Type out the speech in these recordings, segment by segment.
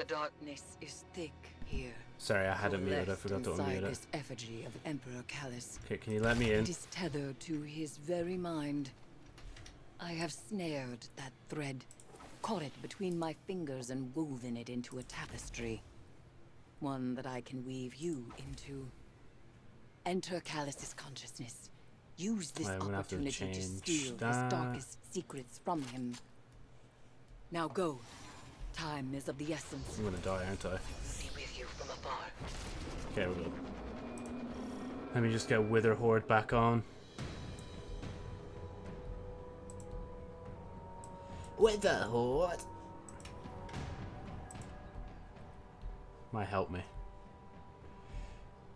The darkness is thick here. Sorry, I had it muted. I forgot to unmute it. this effigy of Emperor Calus. Okay, can you let me in? It is tethered to his very mind. I have snared that thread, caught it between my fingers and woven it into a tapestry. One that I can weave you into. Enter Calus's consciousness. Use this I'm gonna to opportunity to, steal that. his darkest secrets from him. Now go. Time is of the essence. I'm gonna die, aren't I? With you from afar. Okay, we're good. Let me just get Witherhoard back on. Witherhoard. Might help me.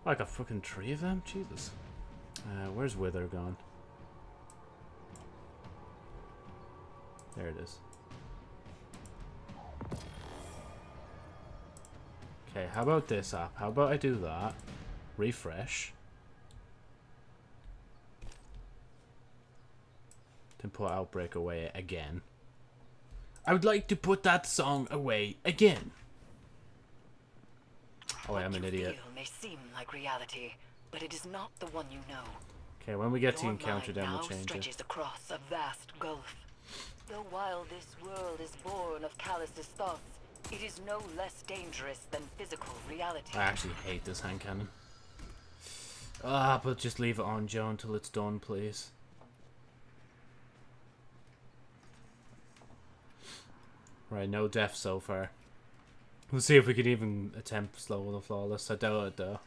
Like a fucking tree of them? Jesus. Uh, where's Wither gone? There it is. Okay, how about this app? How about I do that? Refresh. Then put Outbreak away again. I would like to put that song away again. Oh, I'm an idiot. may seem like reality, but it is not the one you know. Okay, when we get to encounter them, we'll change it. stretches across a vast gulf. Though while this world is born of Calus's thoughts, it is no less dangerous than physical reality. I actually hate this hand cannon. Ah, but just leave it on, Joe, until it's done, please. Right, no death so far. We'll see if we can even attempt slow the flawless. I doubt it, though.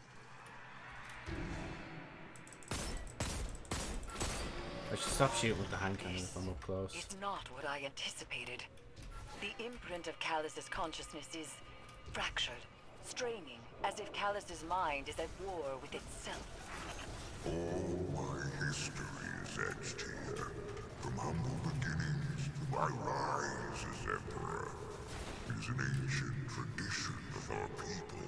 I should stop shooting with the hand cannon if I'm up close. It's not what I anticipated. The imprint of Calus's consciousness is fractured, straining, as if Calus's mind is at war with itself. All my history is etched here, from humble beginnings to my rise as Emperor. It is an ancient tradition of our people.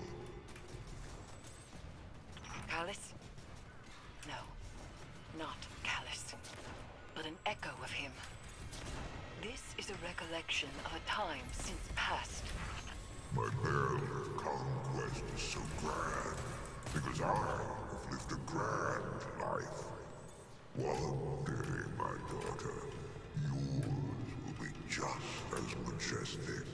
Calus? No, not Calus, but an echo of him. This a recollection of a time since past. My perilous conquest is so grand, because I have lived a grand life. One day, my daughter, yours will be just as majestic.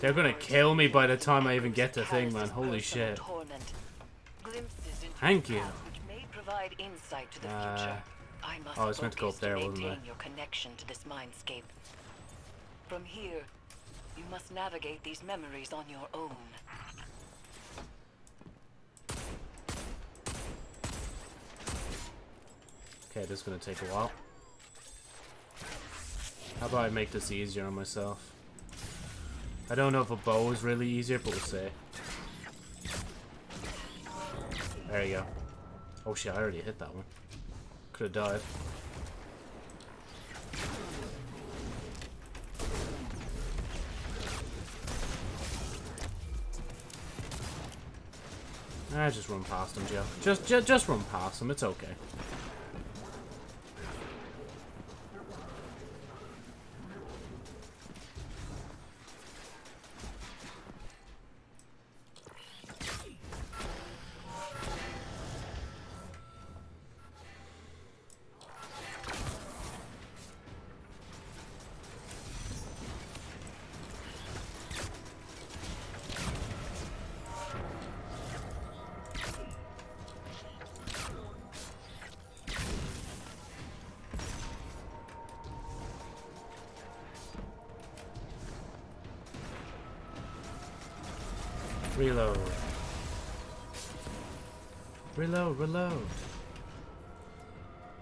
They're gonna kill me by the time I even get the thing, man. Holy shit. Torment. Glimpses into Thank you. which may provide insight to the Uh, future. Oh, I oh, it's meant to go up there, wasn't it? your connection to this mindscape. From here, you must navigate these memories on your own. Okay, this is gonna take a while. How about I make this easier on myself? I don't know if a bow is really easier, but we'll see. There you go. Oh shit, I already hit that one. Could have died. Ah, just run past him, Joe. Just, just, just run past him. It's okay. Reload.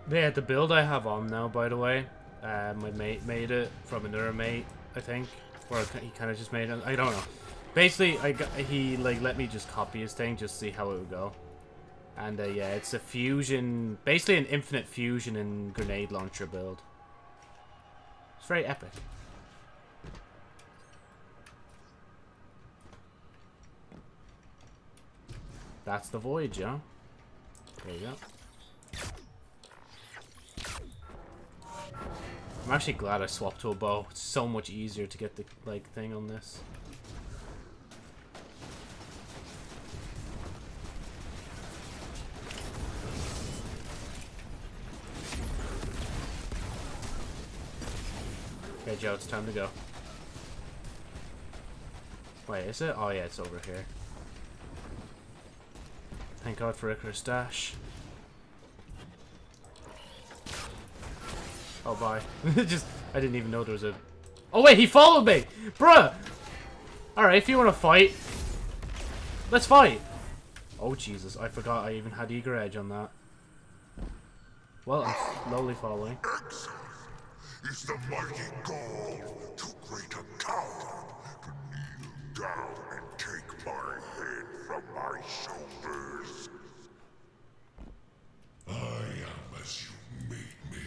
Yeah, the build I have on now, by the way, uh, my mate made it from another mate, I think. Or he kind of just made it. I don't know. Basically, I got, he like let me just copy his thing, just see how it would go. And uh, yeah, it's a fusion, basically an infinite fusion and grenade launcher build. It's very epic. That's the voyage, yeah? There you go. I'm actually glad I swapped to a bow. It's so much easier to get the like thing on this. Okay, Joe, it's time to go. Wait, is it? Oh yeah, it's over here. Thank God for Icarus Dash. Oh, bye. Just, I didn't even know there was a... Oh, wait, he followed me! Bruh! Alright, if you want to fight, let's fight! Oh, Jesus, I forgot I even had Eager Edge on that. Well, I'm slowly following. Is the mighty Ghaul to great a coward to kneel down and take my head from my shoulders. I am as you made me,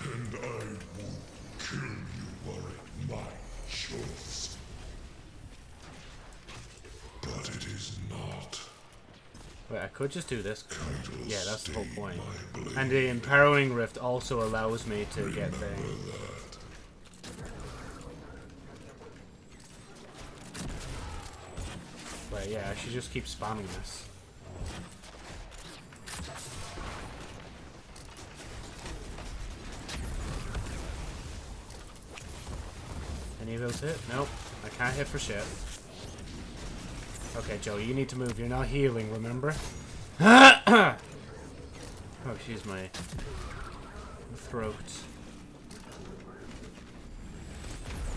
and I won't kill you were it my choice. But it is not. Wait, I could just do this. Yeah, that's the whole point. And the Empowering Rift also allows me to get Remember things. that. Wait, yeah, I should just keep spamming this. Any of those hit? Nope. I can't hit for shit. Okay, Joe, you need to move. You're not healing, remember? oh, excuse my throat.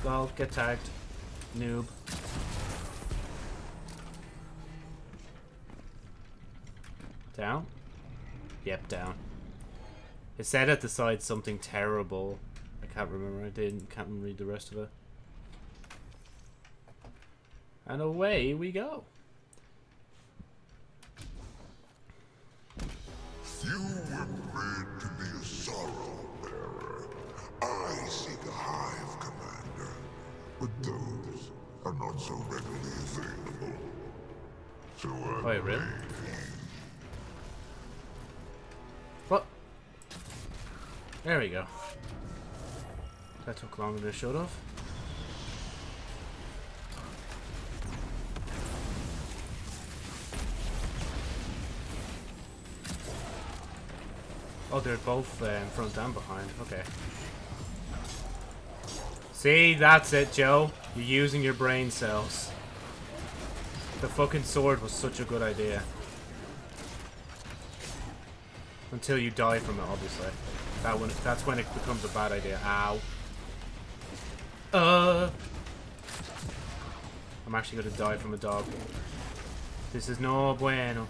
Well, get tagged. Noob. Down? Yep, down. It said at the side something terrible. I can't remember. I didn't. Can't read the rest of it. And away we go. You were bred to be a sorrow bearer. I seek a hive commander, but those are not so readily available. So I Wait, really? What? There we go. That took longer than it should have. Oh, they're both uh, in front and behind. Okay. See, that's it, Joe. You're using your brain cells. The fucking sword was such a good idea. Until you die from it, obviously. That when that's when it becomes a bad idea. Ow. Uh. I'm actually gonna die from a dog. This is no bueno.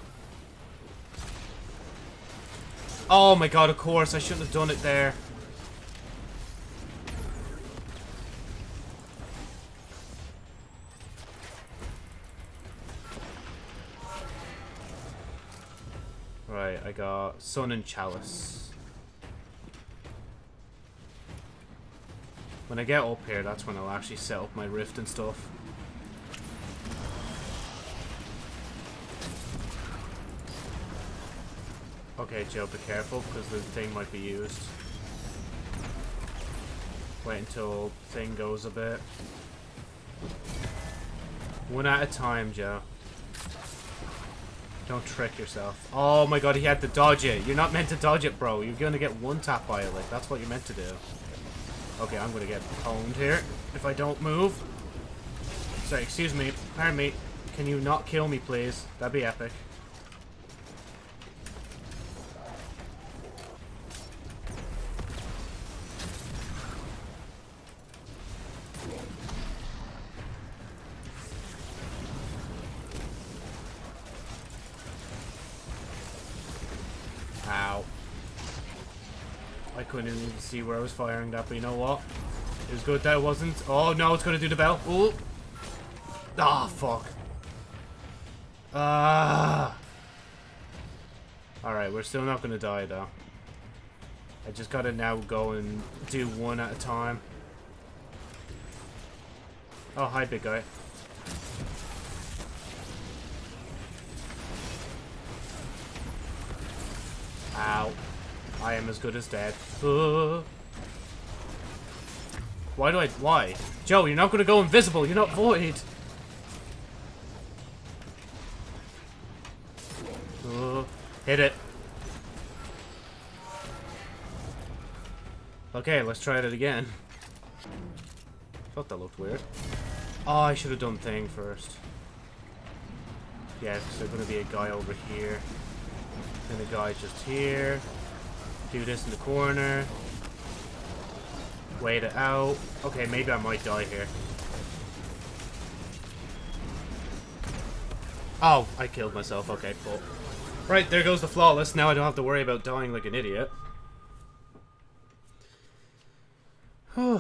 Oh my god, of course, I shouldn't have done it there. Right, I got Sun and Chalice. When I get up here, that's when I'll actually set up my rift and stuff. Okay, Joe, be careful, because the thing might be used. Wait until thing goes a bit. One at a time, Joe. Don't trick yourself. Oh my god, he had to dodge it. You're not meant to dodge it, bro. You're gonna get one tap by it. Like, that's what you're meant to do. Okay, I'm gonna get pwned here if I don't move. Sorry, excuse me. Pardon me. Can you not kill me, please? That'd be epic. Ow. I couldn't even see where I was firing that, but you know what? It was good that it wasn't. Oh, no, it's going to do the bell. Oh. Ah, fuck. Ah. Alright, we're still not going to die, though. I just got to now go and do one at a time. Oh, hi, big guy. Ow. I am as good as dead. Uh. Why do I... Why? Joe, you're not going to go invisible. You're not void. Oh, hit it. Okay, let's try it again. Thought that looked weird. Oh, I should have done thing first. Yeah, because there's going to be a guy over here. And a guy just here. Do this in the corner. Wait it out. Okay, maybe I might die here. Oh, I killed myself. Okay, cool. Right, there goes the flawless. Now I don't have to worry about dying like an idiot. uh,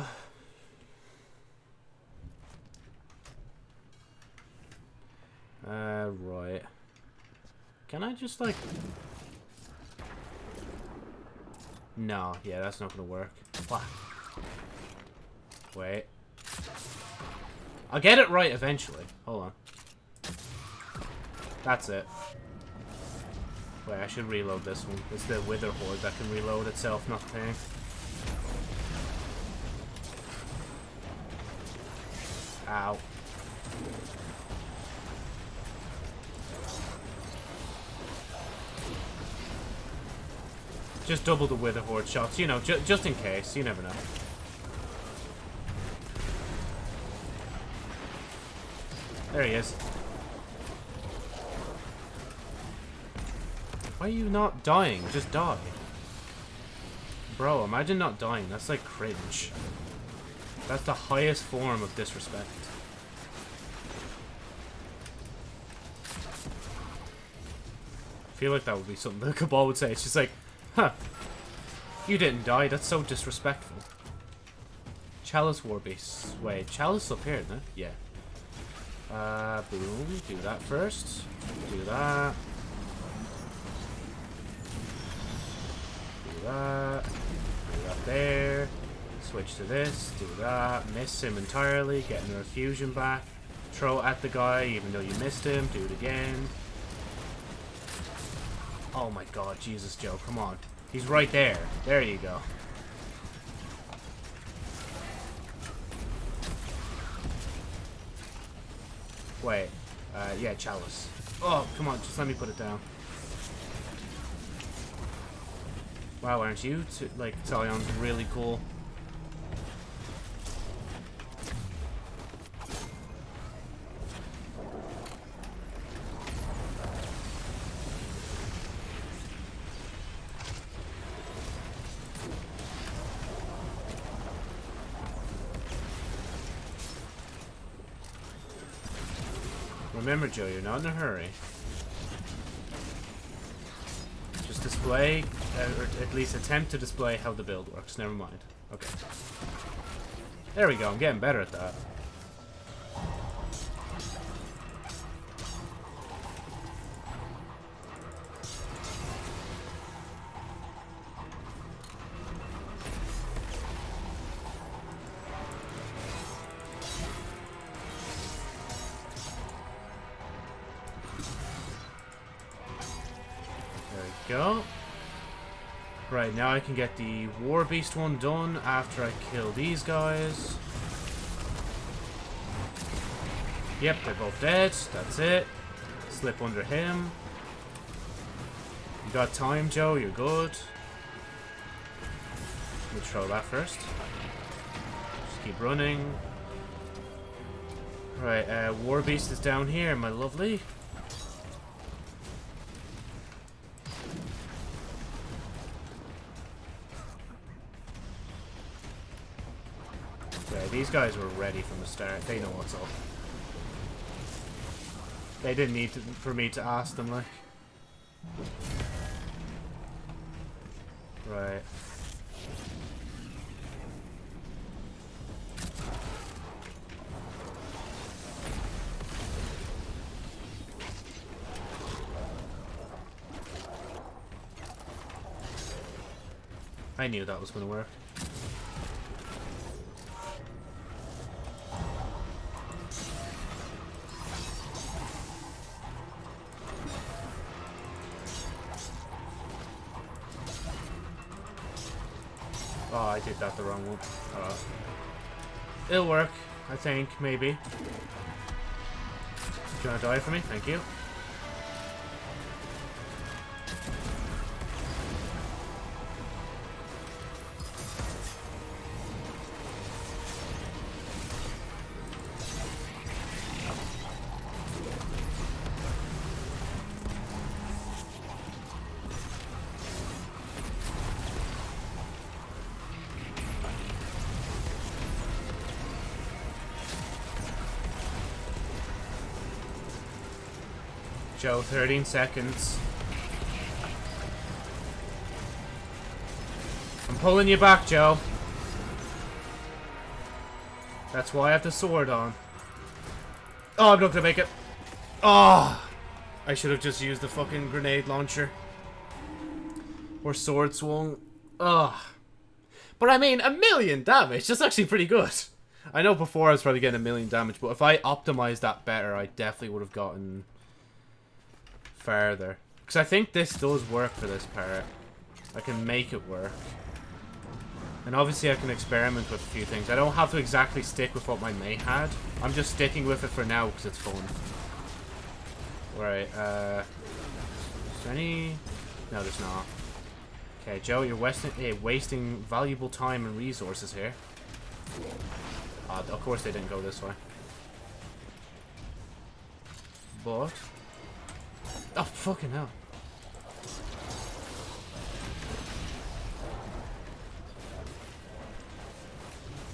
right. Can I just, like... No, yeah, that's not gonna work. Wait. I'll get it right eventually. Hold on. That's it. Wait, I should reload this one. It's the Witherhoard that can reload itself, not the thing. Ow. Just double the Witherhoard shots, you know, ju just in case. You never know. There he is. Why are you not dying? Just die. Bro, imagine not dying. That's like cringe. That's the highest form of disrespect. I feel like that would be something the Cabal would say. It's just like, huh. You didn't die. That's so disrespectful. Chalice War Beast. Wait, Chalice up here, it? Yeah. Uh, boom. Do that first. Do that. Do that. Do that there. Switch to this. Do that. Miss him entirely. Getting a fusion back. Throw at the guy even though you missed him. Do it again. Oh my god, Jesus, Joe. Come on. He's right there. There you go. Wait. Uh, yeah, chalice. Oh, come on, just let me put it down. Wow, aren't you? Like, Talion's really cool. Remember, Joe, you're not in a hurry. Just display, uh, or at least attempt to display how the build works. Never mind. Okay. There we go, I'm getting better at that. I can get the War Beast one done after I kill these guys. Yep, they're both dead. That's it. Slip under him. You got time, Joe. You're good. We'll throw that first. Just keep running. Right, uh, War Beast is down here, my lovely. Guys were ready from the start. They know what's up. They didn't need to, for me to ask them, like. Right. I knew that was going to work. That the wrong one. Uh, it'll work, I think, maybe. Do you want to die for me? Thank you. 13 seconds. I'm pulling you back, Joe. That's why I have the sword on. Oh, I'm not gonna make it. Oh! I should have just used the fucking grenade launcher. Or sword swung. Ugh. But I mean, a million damage. That's actually pretty good. I know before I was probably getting a million damage, but if I optimized that better, I definitely would have gotten farther. Because I think this does work for this part. I can make it work. And obviously I can experiment with a few things. I don't have to exactly stick with what my mate had. I'm just sticking with it for now because it's fun. Right, uh... Is there any... No, there's not. Okay, Joe, you're wasting, eh, wasting valuable time and resources here. Uh, of course they didn't go this way. But... Oh, fucking hell.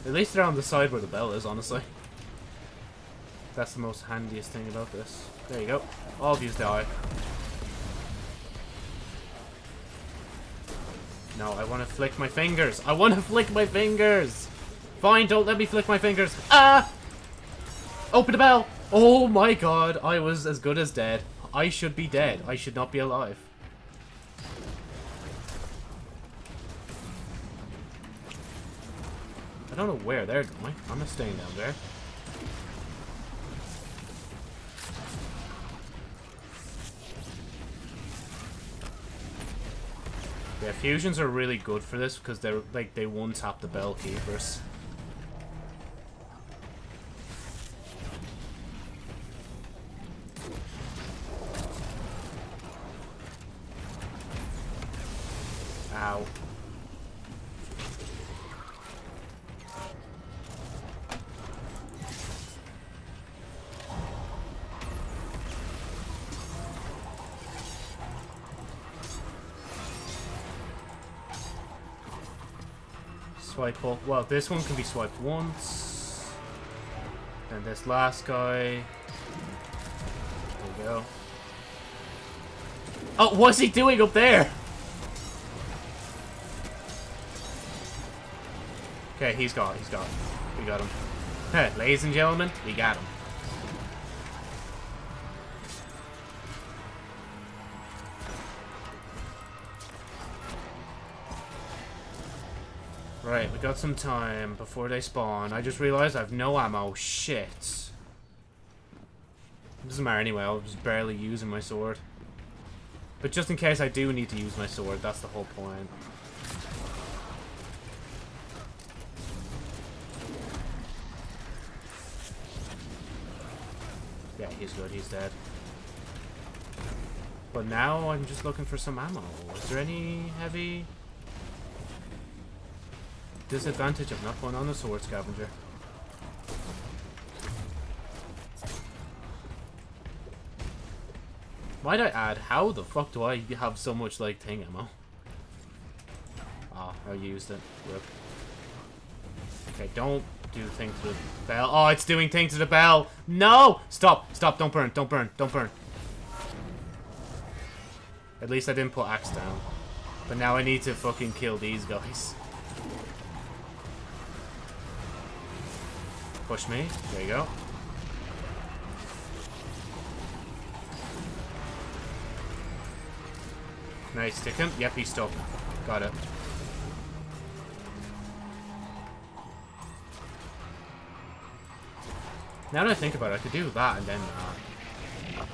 At least they're on the side where the bell is, honestly. That's the most handiest thing about this. There you go. All of you die. No, I want to flick my fingers. I want to flick my fingers. Fine, don't let me flick my fingers. Ah! Open the bell. Oh my god, I was as good as dead. I should be dead. I should not be alive. I don't know where they're going. I'm not staying down there. Yeah, fusions are really good for this because they're like they one tap the bell keepers. Well, this one can be swiped once. And this last guy. There we go. Oh, what's he doing up there? Okay, he's got, he's got. We got him. Ladies and gentlemen, we got him. Got some time before they spawn. I just realized I have no ammo. Shit. Doesn't matter anyway, I was barely using my sword. But just in case I do need to use my sword, that's the whole point. Yeah, he's good, he's dead. But now I'm just looking for some ammo. Is there any heavy disadvantage of not going on the sword scavenger? Might I add, how the fuck do I have so much, like, thing ammo? Ah, oh, I used it. Rip. Okay, don't do thing to the bell. Oh, it's doing thing to the bell. No! Stop, stop, don't burn, don't burn, don't burn. At least I didn't put axe down. But now I need to fucking kill these guys. Push me. There you go. Nice, stick him. Yep, he's stuck. Got it. Now that I think about it, I could do that and then that.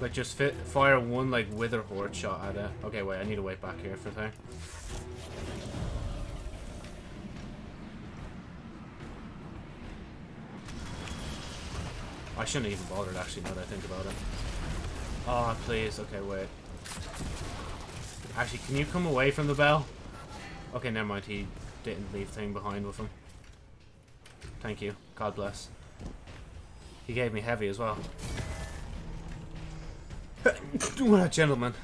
Like, just fit, fire one, like, witherhoard shot at it. Okay, wait, I need to wait back here for a thing. I shouldn't even bothered actually now that I think about it. Oh, please. Okay, wait. Actually, can you come away from the bell? Okay, never mind. He didn't leave thing behind with him. Thank you. God bless. He gave me heavy as well. what a gentleman.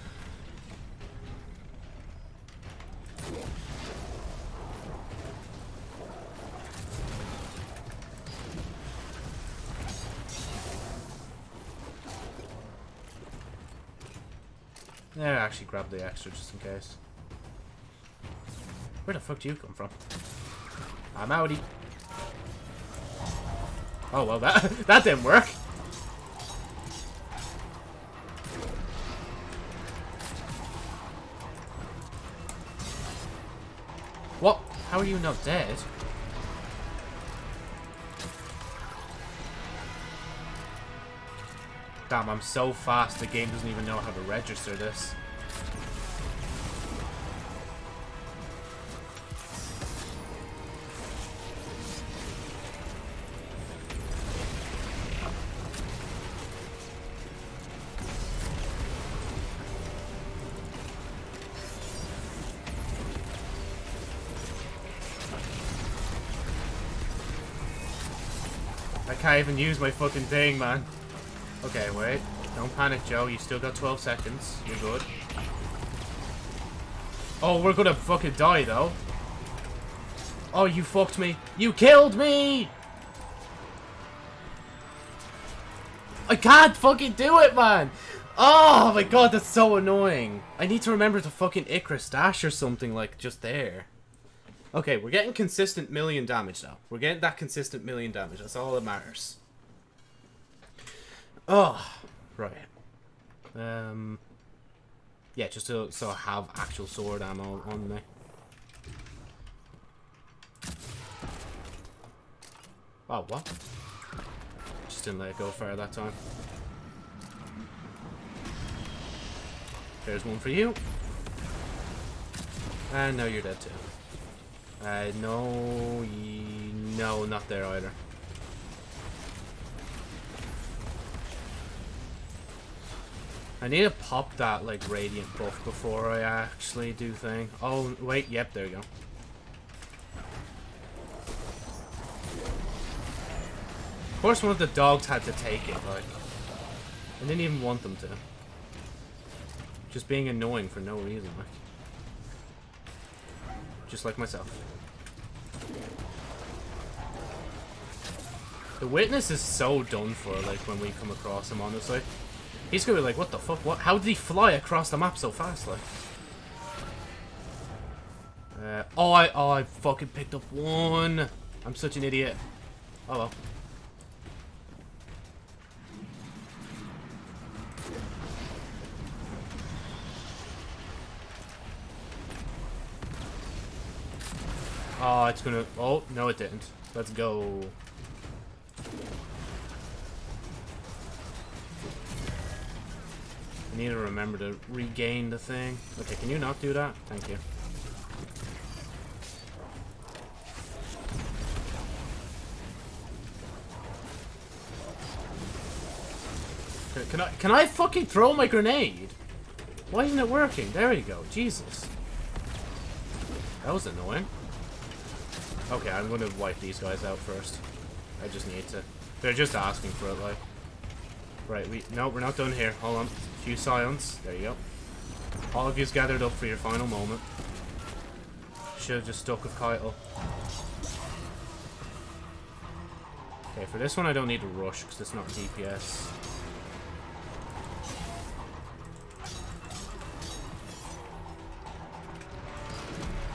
Yeah, actually grab the extra just in case. Where the fuck do you come from? I'm outie. Oh, well, that, that didn't work. What? How are you not dead? Damn, I'm so fast the game doesn't even know how to register this. I can't even use my fucking thing, man. Okay, wait. Don't panic, Joe. You still got 12 seconds. You're good. Oh, we're gonna fucking die, though. Oh, you fucked me. You killed me! I can't fucking do it, man! Oh my god, that's so annoying. I need to remember to fucking Icarus dash or something, like, just there. Okay, we're getting consistent million damage now. We're getting that consistent million damage. That's all that matters. Oh, right. Um, yeah, just to so I have actual sword ammo on me. Oh, what? Just didn't let it go far that time. There's one for you. And now you're dead too. Uh, no, no, not there either. I need to pop that, like, radiant buff before I actually do thing. Oh, wait, yep, there you go. Of course one of the dogs had to take it, like. I didn't even want them to. Just being annoying for no reason, like. Just like myself. The witness is so done for, like, when we come across him, honestly. He's gonna be like, what the fuck? What? How did he fly across the map so fast, like? Uh, oh, I, oh, I fucking picked up one. I'm such an idiot. Oh well. Oh, it's gonna... Oh, no it didn't. Let's go. Need to remember to regain the thing. Okay, can you not do that? Thank you. Can I, can I fucking throw my grenade? Why isn't it working? There you go. Jesus. That was annoying. Okay, I'm going to wipe these guys out first. I just need to. They're just asking for it, like. Right, we... No, we're not done here. Hold on. Few silence. There you go. All of you's gathered up for your final moment. Should have just stuck with Keitel. Okay, for this one I don't need to rush because it's not DPS.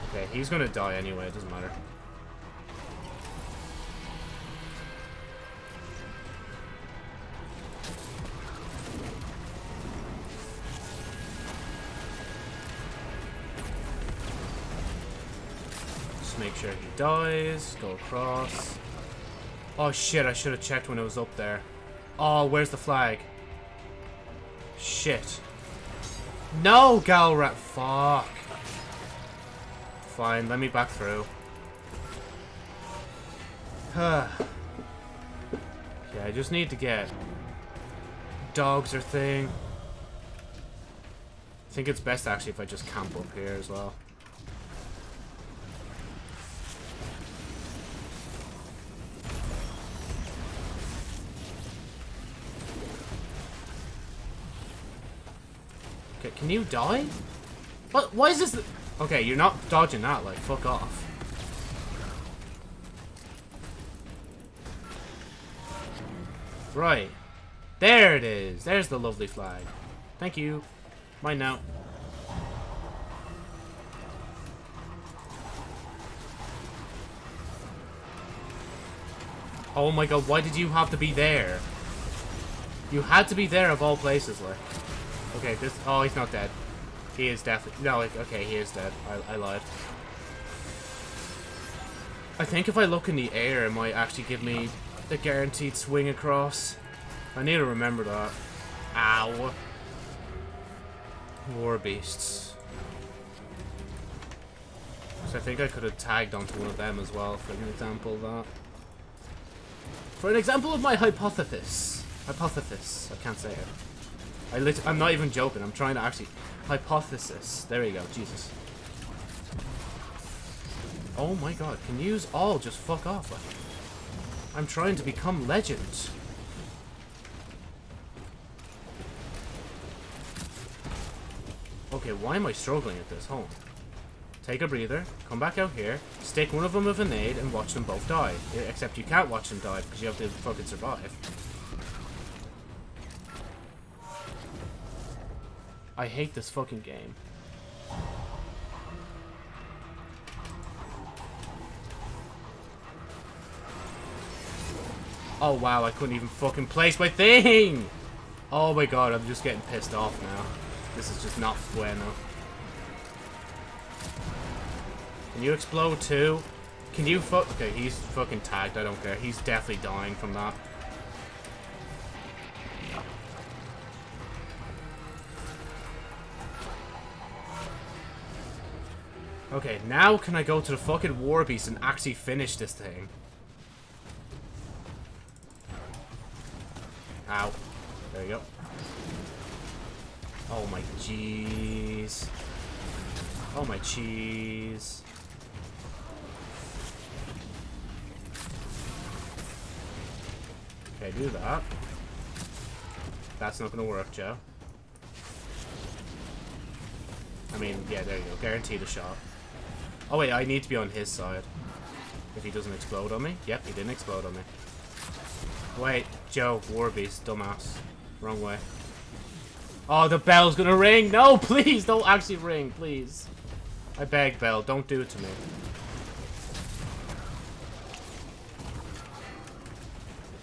Okay, he's gonna die anyway, it doesn't matter. Dies, go across. Oh shit, I should have checked when it was up there. Oh, where's the flag? Shit. No, Galrat, fuck. Fine, let me back through. Yeah, I just need to get dogs or thing. I think it's best actually if I just camp up here as well. Can you die? What? Why is this? Okay, you're not dodging that. Like, fuck off. Right. There it is. There's the lovely flag. Thank you. Mine now. Oh my god, why did you have to be there? You had to be there of all places, like. Okay, this... Oh, he's not dead. He is definitely... No, like, okay, he is dead. I, I lied. I think if I look in the air, it might actually give me the guaranteed swing across. I need to remember that. Ow. War beasts. So I think I could have tagged onto one of them as well for an example of that. For an example of my hypothesis. Hypothesis. I can't say it. I lit I'm not even joking. I'm trying to actually... Hypothesis. There you go. Jesus. Oh my god. Can you use all just fuck off? I'm trying to become legend. Okay, why am I struggling at this? Hold on. Take a breather, come back out here, stick one of them with a nade, and watch them both die. Except you can't watch them die because you have to fucking survive. I hate this fucking game. Oh wow, I couldn't even fucking place my thing! Oh my god, I'm just getting pissed off now. This is just not bueno. Can you explode too? Can you fuck? Okay, he's fucking tagged. I don't care. He's definitely dying from that. Okay, now can I go to the fucking war beast and actually finish this thing? Ow. There you go. Oh my jeez. Oh my cheese. Okay, do that. That's not gonna work, Joe. I mean, yeah, there you go. Guaranteed a shot. Oh wait, I need to be on his side. If he doesn't explode on me. Yep, he didn't explode on me. Wait, Joe, Warbeast, dumbass. Wrong way. Oh, the bell's gonna ring! No, please, don't actually ring, please. I beg, Bell, don't do it to me.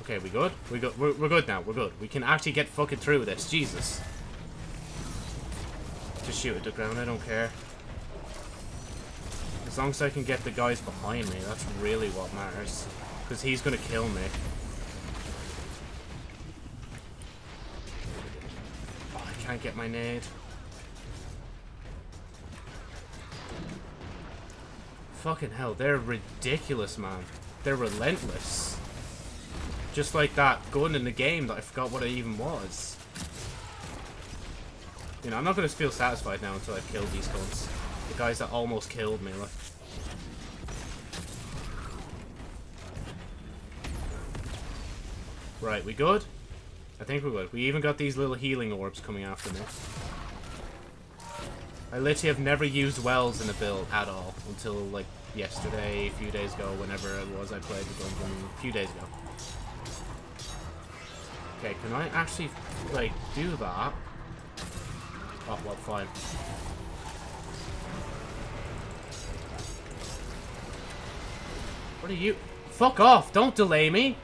Okay, we good? We good? We're, we're good now, we're good. We can actually get fucking through with this, Jesus. Just shoot at the ground, I don't care. As long as I can get the guys behind me, that's really what matters. Because he's gonna kill me. Oh, I can't get my nade. Fucking hell, they're ridiculous, man. They're relentless. Just like that gun in the game that I forgot what it even was. You know, I'm not going to feel satisfied now until I've killed these guns. The guys that almost killed me, like. Right, we good? I think we're good. We even got these little healing orbs coming after me. I literally have never used wells in a build at all until, like, yesterday, a few days ago, whenever it was I played the dungeon, a few days ago. Okay, can I actually, like, do that? Oh, well, fine. What are you? Fuck off! Don't delay me!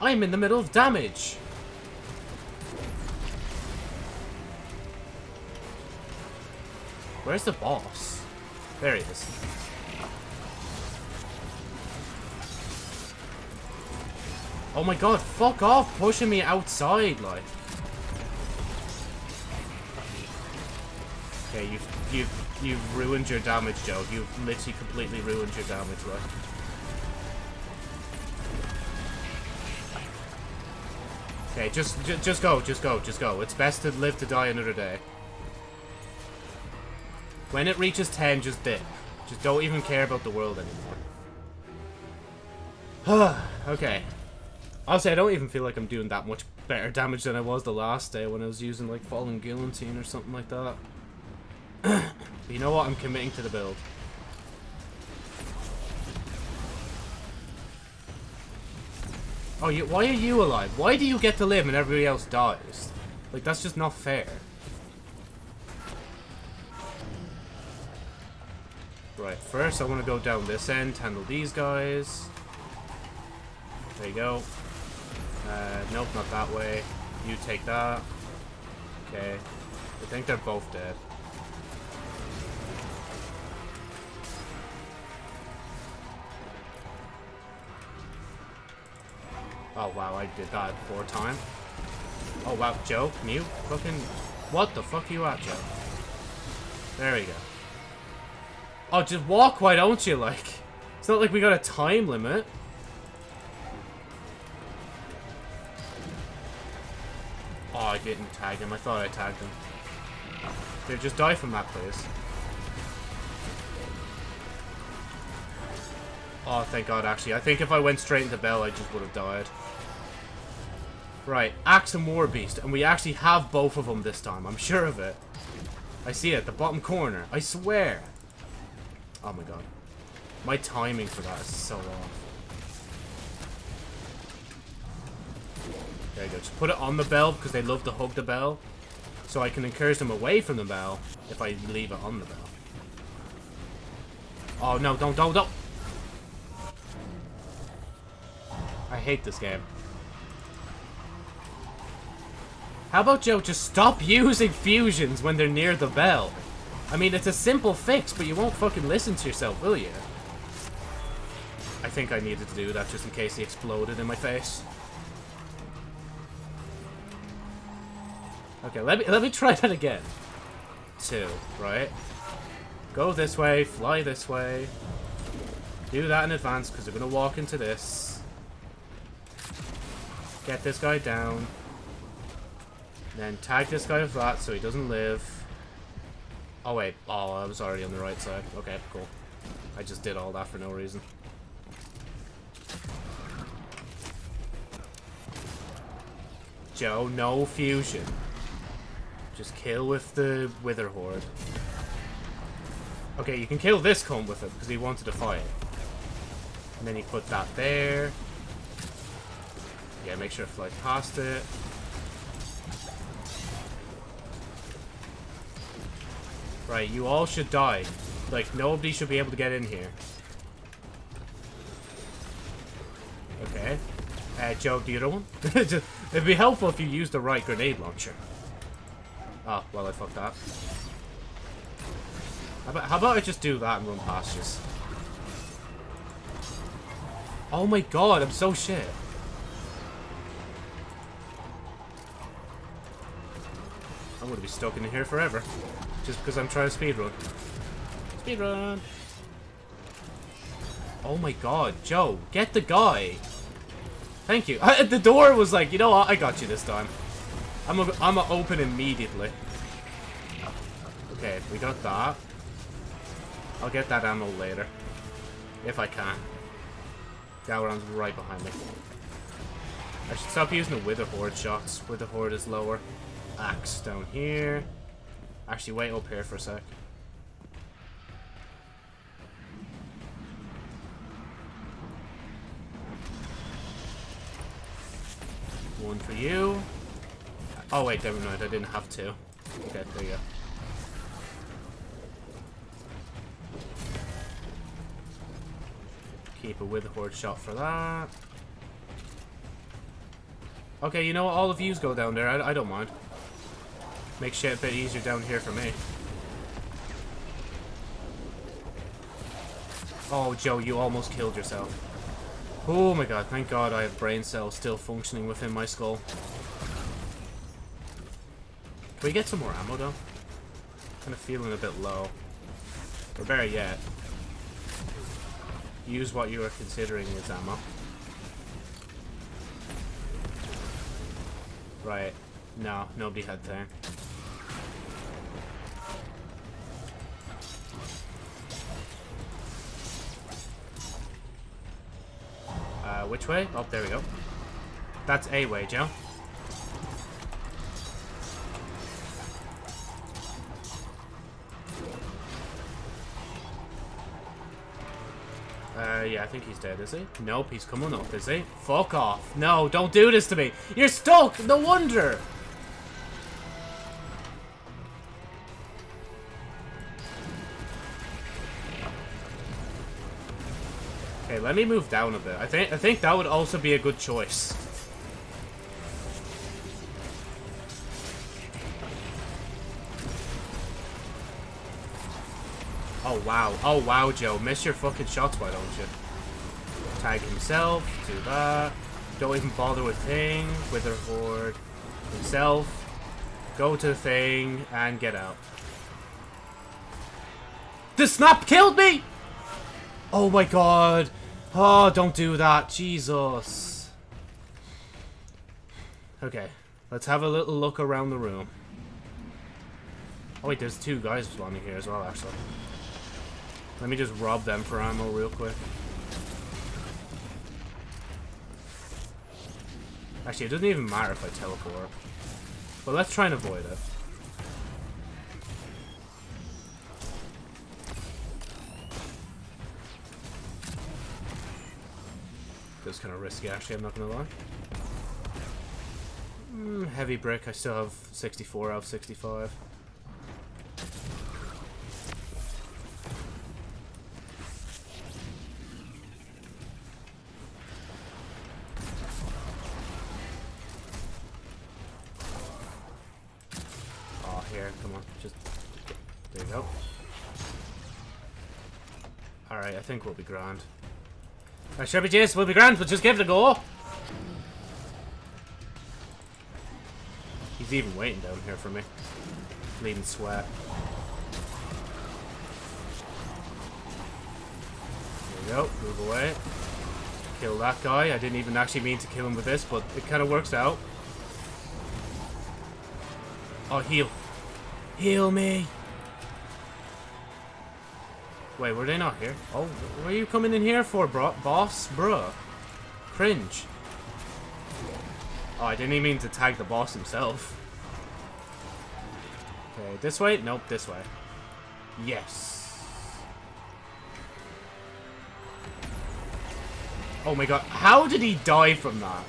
I'm in the middle of damage! Where's the boss? There he is. Oh my god, fuck off pushing me outside, like. Okay, you've, you've, you've ruined your damage, Joe. You've literally completely ruined your damage, right? Okay, just, ju just go, just go, just go. It's best to live to die another day. When it reaches 10, just dip. Just don't even care about the world anymore. okay. Honestly, I don't even feel like I'm doing that much better damage than I was the last day when I was using, like, Fallen Guillotine or something like that. you know what? I'm committing to the build. Oh, you, why are you alive? Why do you get to live and everybody else dies? Like, that's just not fair. Right, first I want to go down this end, handle these guys. There you go. Uh, nope, not that way. You take that. Okay. I think they're both dead. Oh wow, I did that four time. Oh wow, Joe, can you fucking... What the fuck are you at, Joe? There we go. Oh, just walk, why don't you, like? It's not like we got a time limit. Oh, I didn't tag him. I thought I tagged him. Dude, just die from that, please. Oh, thank God, actually. I think if I went straight into Bell, I just would have died. Right, Axe and War Beast. And we actually have both of them this time. I'm sure of it. I see it, the bottom corner. I swear. Oh my god. My timing for that is so off. There you go. Just put it on the bell because they love to hug the bell. So I can encourage them away from the bell if I leave it on the bell. Oh no, don't, don't, don't! I hate this game. How about Joe just stop using fusions when they're near the bell? I mean, it's a simple fix, but you won't fucking listen to yourself, will you? I think I needed to do that just in case he exploded in my face. Okay, let me let me try that again. Two, right? Go this way, fly this way. Do that in advance because we're gonna walk into this. Get this guy down. Then tag this guy with that so he doesn't live. Oh wait, oh I was already on the right side. Okay, cool. I just did all that for no reason. Joe, no fusion. Just kill with the Witherhoard. Okay, you can kill this cone with it because he wanted to fight. And then you put that there. Yeah, make sure to fly past it. Right, you all should die. Like, nobody should be able to get in here. Okay. Uh, Joe, do you know one? It'd be helpful if you used the right grenade launcher. Oh, well, I fucked that. How about, how about I just do that and run past you? Oh my god, I'm so shit. I'm gonna be stuck in here forever. Just because I'm trying to speedrun. Speedrun! Oh my god, Joe, get the guy! Thank you. Uh, the door was like, you know what, I got you this time. I'm gonna I'm open immediately. Okay, we got that. I'll get that ammo later. If I can. Gowron's right behind me. I should stop using the Witherhoard shots. Witherhoard is lower. Axe down here. Actually, wait up here for a sec. One for you. Oh wait, never mind. I didn't have to. Okay, there you go. Keep a Witherhoard shot for that. Okay, you know what? All of yous go down there. I, I don't mind. Makes shit a bit easier down here for me. Oh, Joe, you almost killed yourself. Oh my god, thank god I have brain cells still functioning within my skull. Can we get some more ammo, though? Kind of feeling a bit low. Or better yet, use what you are considering as ammo. Right. No, nobody had thing. Uh, which way? Oh, there we go. That's a way, Joe. Uh, yeah, I think he's dead, is he? Nope, he's coming up, is he? Fuck off. No, don't do this to me. You're stuck! No wonder! Let me move down a bit. I think I think that would also be a good choice. Oh wow. Oh wow, Joe. Miss your fucking shots, why don't you? Tag himself, do that. Don't even bother with thing, Wither Horde, himself. Go to the thing and get out. The snap killed me! Oh my god. Oh, don't do that. Jesus. Okay. Let's have a little look around the room. Oh wait, there's two guys spawning here as well, actually. Let me just rob them for ammo real quick. Actually, it doesn't even matter if I teleport. But let's try and avoid it. This kind of risky, actually, I'm not going to lie. Mm, heavy brick, I still have 64 out of 65. Oh, here, come on, just... There you go. Alright, I think we'll be grand. I should be we'll be grand, but just give it a go. He's even waiting down here for me. Bleeding sweat. There we go, move away. Kill that guy. I didn't even actually mean to kill him with this, but it kind of works out. Oh, heal. Heal me. Wait, were they not here? Oh, what are you coming in here for, bro? Boss? Bruh. Cringe. Oh, I didn't even mean to tag the boss himself. Okay, this way? Nope, this way. Yes. Oh my god, how did he die from that?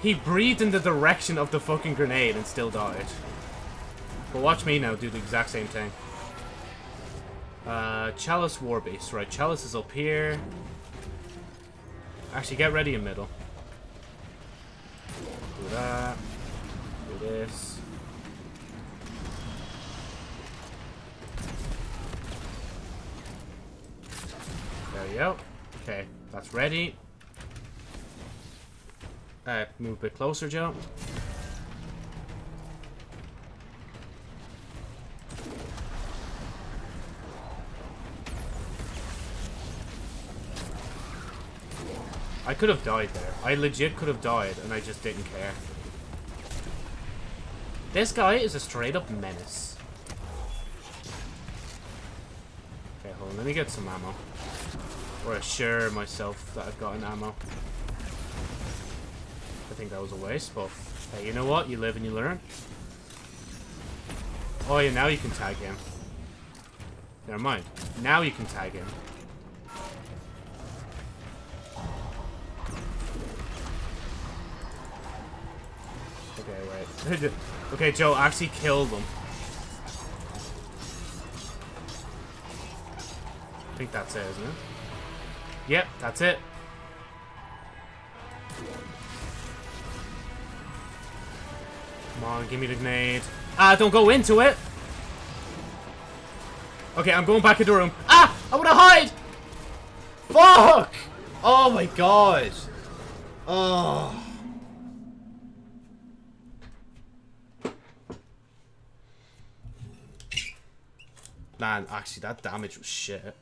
He breathed in the direction of the fucking grenade and still died. But watch me now do the exact same thing. Uh, Chalice War Beast. Right, Chalice is up here. Actually, get ready in middle. Do that. Do this. There you go. Okay, that's ready. Uh, move a bit closer, Joe. I could have died there. I legit could have died, and I just didn't care. This guy is a straight up menace. Okay, hold on. Let me get some ammo. Or assure myself that I've got an ammo. I think that was a waste, but hey, you know what? You live and you learn. Oh yeah, now you can tag him. Never mind. Now you can tag him. Okay, Joe, actually kill them. I think that's it, isn't it? Yep, that's it. Come on, give me the grenade. Ah, don't go into it! Okay, I'm going back in the room. Ah! I wanna hide! Fuck! Oh my god. Oh. Man, actually, that damage was shit.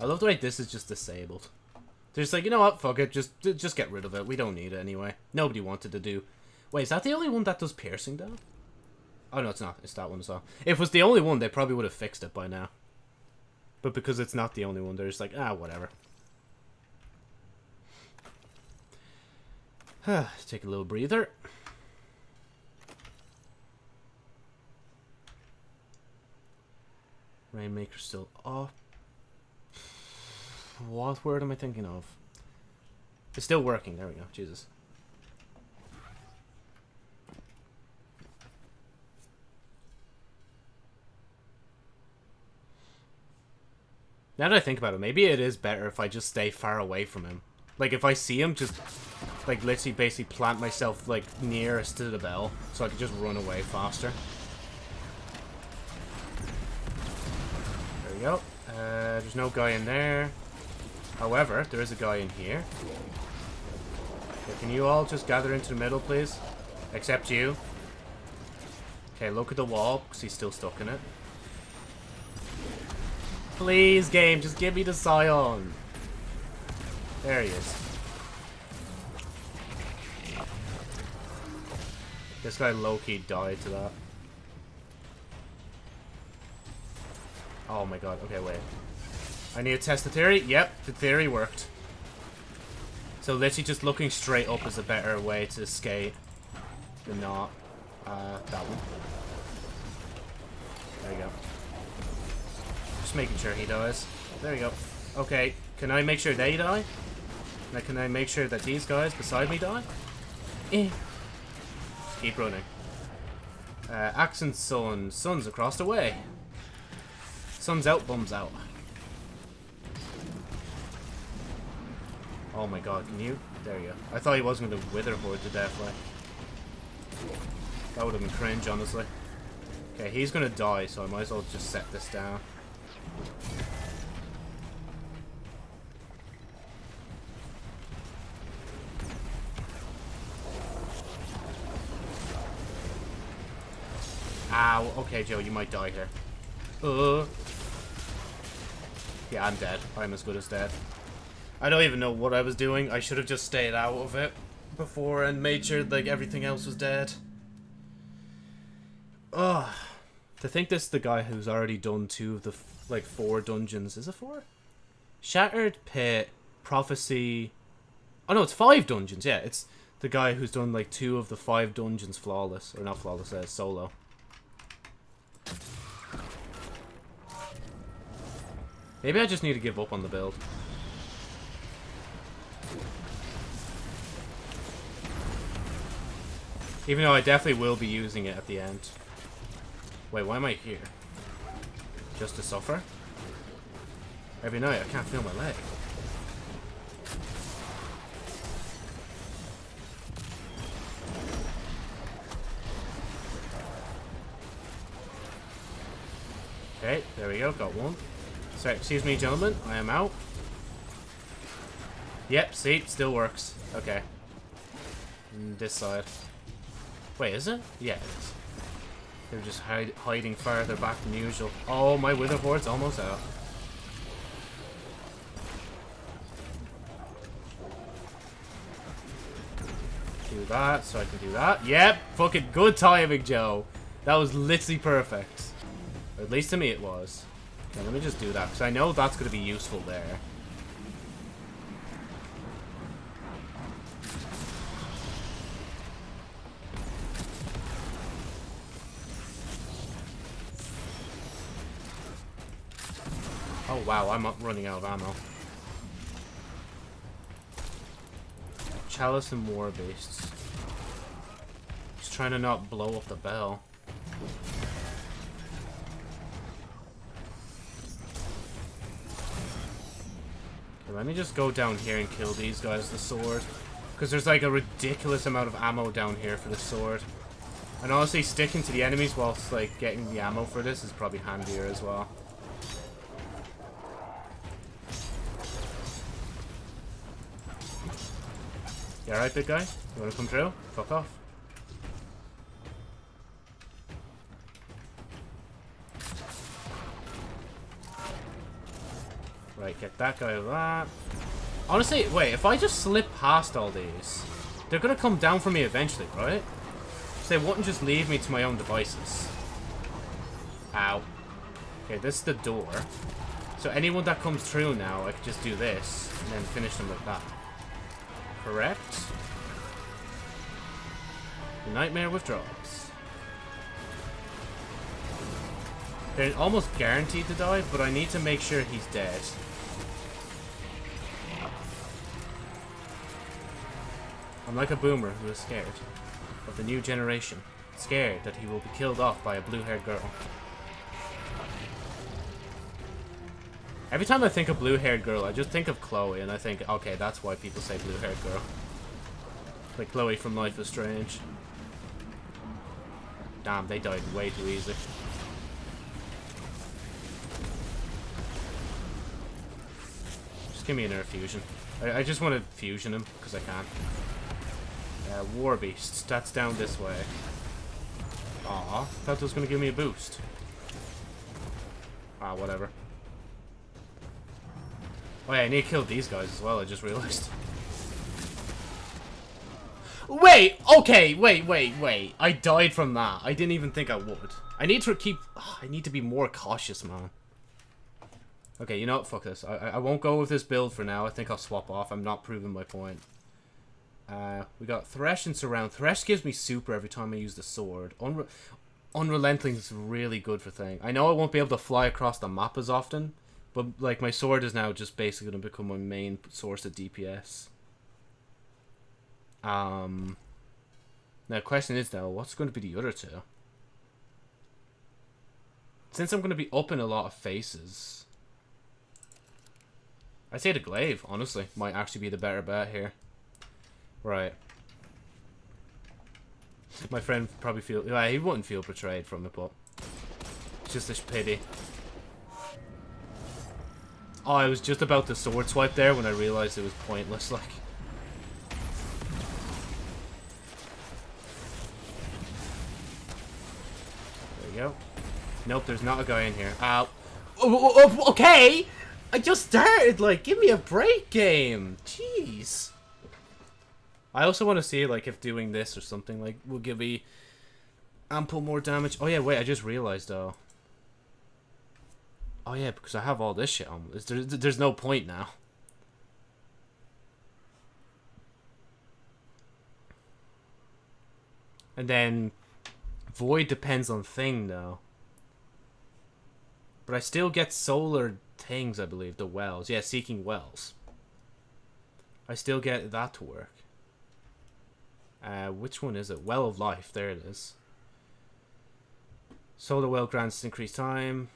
I love the way this is just disabled. They're just like, you know what, fuck it, just just get rid of it. We don't need it anyway. Nobody wanted to do. Wait, is that the only one that does piercing though? Oh no, it's not. It's that one as well. If it was the only one, they probably would have fixed it by now. But because it's not the only one, they're just like, ah, whatever. Take a little breather. Rainmaker still off. What word am I thinking of? It's still working. There we go. Jesus. Now that I think about it, maybe it is better if I just stay far away from him. Like, if I see him, just, like, literally basically plant myself, like, nearest to the bell, so I can just run away faster. There we go. Uh, there's no guy in there. However, there is a guy in here. Okay, can you all just gather into the middle, please? Except you. Okay, look at the wall, because he's still stuck in it. Please, game, just give me the Scion. There he is. This guy low-key died to that. Oh my god, okay, wait. I need to test the theory. Yep, the theory worked. So literally just looking straight up is a better way to skate than not. Uh, that one. There you go. Just making sure he dies. There you go. Okay, can I make sure they die? Now can I make sure that these guys beside me die? Eh. Just keep running. Uh, Accent Sun. Sun's across the way. Sun's out, bums out. Oh my god, can you? There you go. I thought he wasn't going to witherhoard to death, like. That would have been cringe, honestly. Okay, he's going to die, so I might as well just set this down. Ow. Okay, Joe, you might die here. Uh. Yeah, I'm dead. I'm as good as dead. I don't even know what I was doing. I should have just stayed out of it before and made sure like everything else was dead. Ugh. To think this is the guy who's already done two of the like four dungeons. Is it four? Shattered Pit, Prophecy. Oh no, it's five dungeons. Yeah, it's the guy who's done like two of the five dungeons flawless, or not flawless, uh, solo. Maybe I just need to give up on the build. Even though I definitely will be using it at the end. Wait, why am I here? Just to suffer? Every night I can't feel my leg. Okay, there we go, got one. Sorry, excuse me, gentlemen, I am out. Yep, see, still works. Okay. And this side. Wait, is it? Yeah, it is. They're just hide hiding farther back than usual. Oh, my witherhoard's almost out. Do that, so I can do that. Yep, fucking good timing, Joe. That was literally perfect. At least to me it was. Okay, let me just do that, because I know that's going to be useful there. Oh wow, I'm running out of ammo. Chalice and War Beasts. He's trying to not blow up the bell. Okay, let me just go down here and kill these guys with the sword. Because there's like a ridiculous amount of ammo down here for the sword. And honestly, sticking to the enemies whilst like getting the ammo for this is probably handier as well. You alright, big guy? You wanna come drill? Fuck off. Right, get that guy over that. Honestly, wait, if I just slip past all these, they're gonna come down for me eventually, right? So they wouldn't just leave me to my own devices. Ow. Okay, this is the door. So anyone that comes through now, I can just do this, and then finish them with that. Correct? The nightmare withdraws. They're almost guaranteed to die, but I need to make sure he's dead. I'm like a boomer who is scared of the new generation. Scared that he will be killed off by a blue-haired girl. Every time I think of blue-haired girl, I just think of Chloe, and I think, okay, that's why people say blue-haired girl. Like Chloe from Life is Strange. Damn, they died way too easy. Just give me an air fusion. I, I just want to fusion him, because I can. Uh, War Beasts, that's down this way. Aw, it was going to give me a boost. Ah, whatever. Oh yeah, I need to kill these guys as well, I just realized. Wait! Okay, wait, wait, wait. I died from that. I didn't even think I would. I need to keep... I need to be more cautious, man. Okay, you know what? Fuck this. I, I won't go with this build for now. I think I'll swap off. I'm not proving my point. Uh, we got Thresh and Surround. Thresh gives me super every time I use the sword. Unre Unrelenting is really good for thing. I know I won't be able to fly across the map as often, but like my sword is now just basically going to become my main source of DPS. Um. Now, the question is though, what's going to be the other two? Since I'm going to be up in a lot of faces, I'd say the glaive. Honestly, might actually be the better bet here. Right. My friend probably feel yeah, he wouldn't feel betrayed from it, but it's just a pity. Oh, I was just about to sword swipe there when I realized it was pointless, like. There you go. Nope, there's not a guy in here. Ow. Oh, oh, oh, oh, okay! I just started, like, give me a break, game! Jeez. I also want to see, like, if doing this or something, like, will give me ample more damage. Oh, yeah, wait, I just realized, though. Oh, yeah, because I have all this shit on. There's, there's no point now. And then Void depends on thing, though. But I still get solar things, I believe. The wells. Yeah, seeking wells. I still get that to work. Uh, which one is it? Well of Life. There it is. Solar Well grants increased time.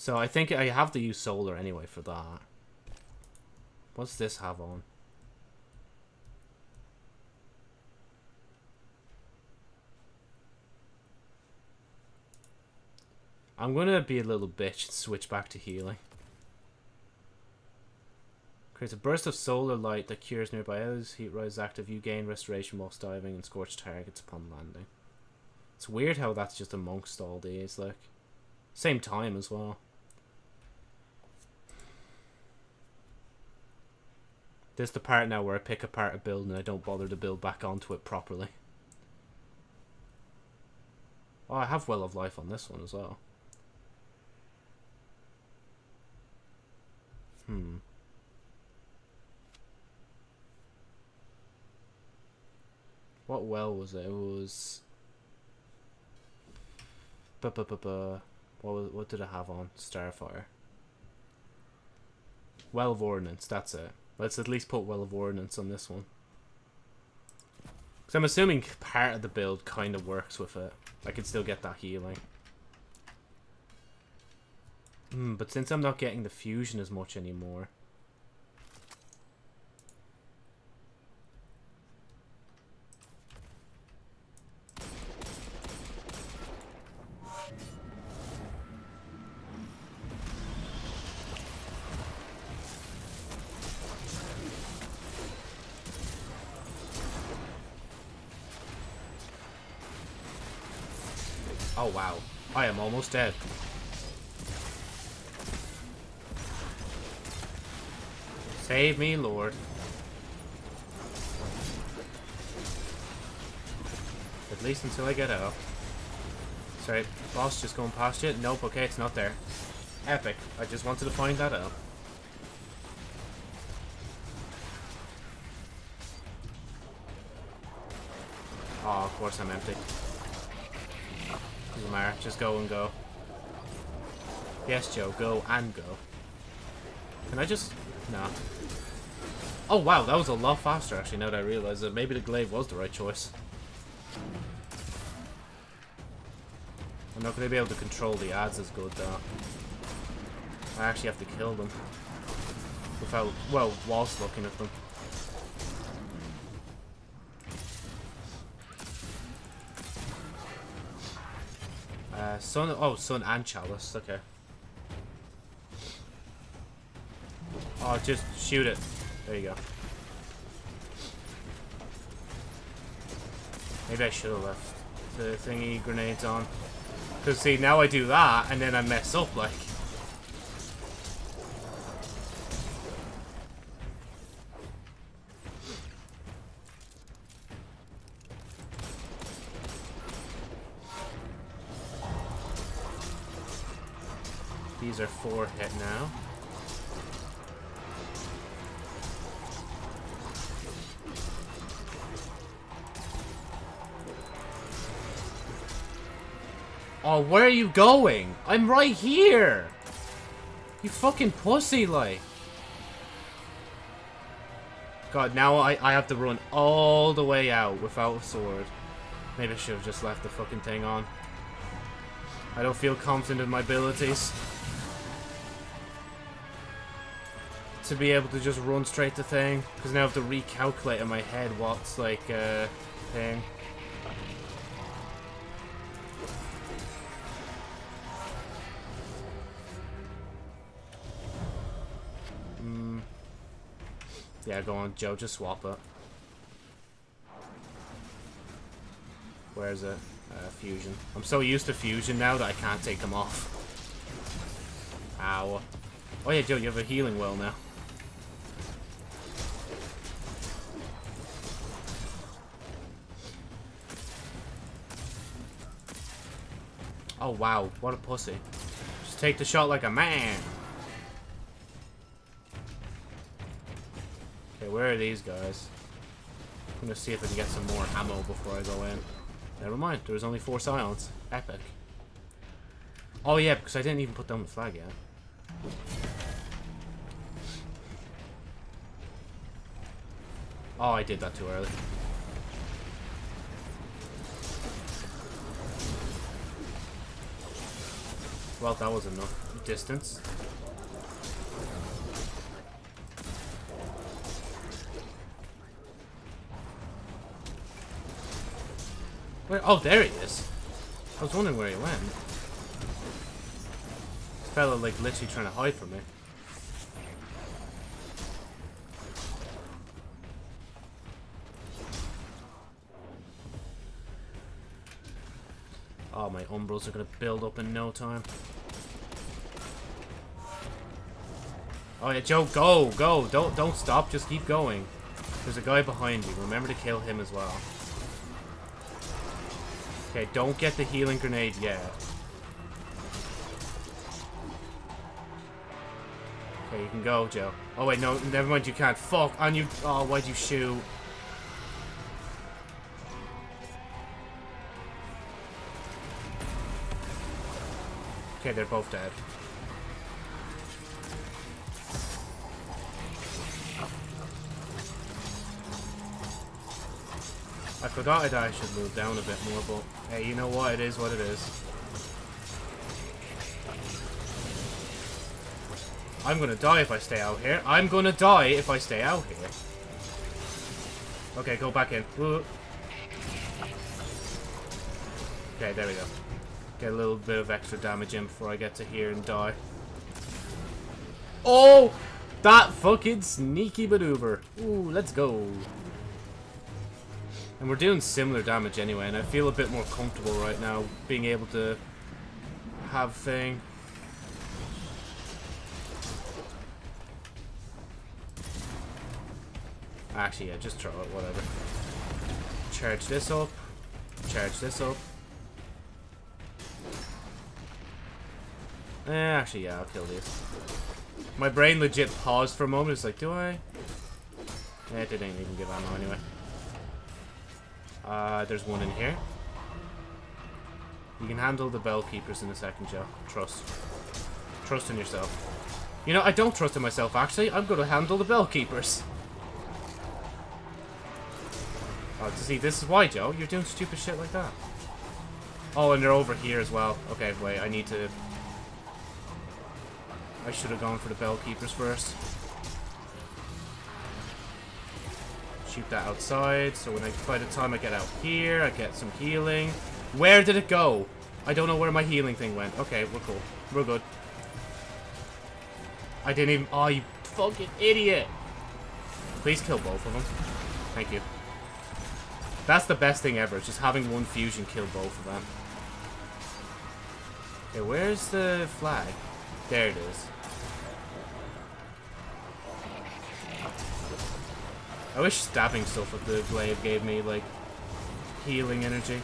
So I think I have to use solar anyway for that. What's this have on? I'm gonna be a little bitch and switch back to healing. Creates a burst of solar light that cures nearby enemies. Heat rise active. You gain restoration whilst diving and scorch targets upon landing. It's weird how that's just amongst all these, like. Same time as well. This is the part now where I pick apart a build and I don't bother to build back onto it properly. Oh, I have Well of Life on this one as well. Hmm. What well was it? It was. Ba ba ba. What was, what did I have on Starfire? Well of Ordnance. That's it. Let's at least put Well of Ordnance on this one. Because I'm assuming part of the build kind of works with it. I can still get that healing. Hmm, but since I'm not getting the fusion as much anymore... Oh, wow. I am almost dead. Save me, Lord. At least until I get out. Sorry, boss just going past you? Nope, okay, it's not there. Epic. I just wanted to find that out. Oh, of course I'm empty. Doesn't matter, just go and go. Yes, Joe, go and go. Can I just... No. Oh, wow, that was a lot faster, actually, now that I realize that maybe the glaive was the right choice. I'm not going to be able to control the ads as good, though. I actually have to kill them. Without, well, whilst looking at them. Sun, oh, sun and chalice, okay. Oh, just shoot it. There you go. Maybe I should have left the thingy grenades on. Because, see, now I do that, and then I mess up, like. These are four hit now. Oh, where are you going? I'm right here! You fucking pussy, like. God, now I, I have to run all the way out without a sword. Maybe I should have just left the fucking thing on. I don't feel confident in my abilities. To be able to just run straight to thing. Because now I have to recalculate in my head what's like, uh, thing. Mm. Yeah, go on, Joe. Just swap it. Where is it? Uh, fusion. I'm so used to fusion now that I can't take them off. Ow. Oh yeah, Joe, you have a healing well now. Oh wow, what a pussy. Just take the shot like a man. Okay, where are these guys? I'm gonna see if I can get some more ammo before I go in. Never mind, there was only four silence. Epic. Oh yeah, because I didn't even put down the flag yet. Oh, I did that too early. Well, that was enough distance. Where? Oh, there he is. I was wondering where he went. This fella, like, literally trying to hide from me. Oh, my umbros are gonna build up in no time. Oh yeah, Joe, go, go. Don't don't stop, just keep going. There's a guy behind you. Remember to kill him as well. Okay, don't get the healing grenade yet. Okay, you can go, Joe. Oh wait, no, never mind, you can't. Fuck, on you. Oh, why'd you shoot? Okay, they're both dead. Forgot that I should move down a bit more, but hey, you know what? It is what it is. I'm gonna die if I stay out here. I'm gonna die if I stay out here. Okay, go back in. Woo. Okay, there we go. Get a little bit of extra damage in before I get to here and die. Oh! That fucking sneaky maneuver. Ooh, let's go. And we're doing similar damage anyway, and I feel a bit more comfortable right now being able to have thing. Actually, yeah, just throw it, whatever. Charge this up. Charge this up. Eh, actually, yeah, I'll kill these. My brain legit paused for a moment. It's like, do I? Eh, it didn't even give ammo anyway. Uh, there's one in here. You can handle the bell keepers in a second, Joe. Trust. Trust in yourself. You know, I don't trust in myself, actually. I'm going to handle the bell keepers. Oh, see, this is why, Joe. You're doing stupid shit like that. Oh, and they're over here as well. Okay, wait, I need to... I should have gone for the bell keepers first. Shoot that outside, so when I, by the time I get out here, I get some healing. Where did it go? I don't know where my healing thing went. Okay, we're cool. We're good. I didn't even... Oh, you fucking idiot! Please kill both of them. Thank you. That's the best thing ever, just having one fusion kill both of them. Okay, where's the flag? There it is. I wish stabbing stuff with the glaive gave me, like, healing energy.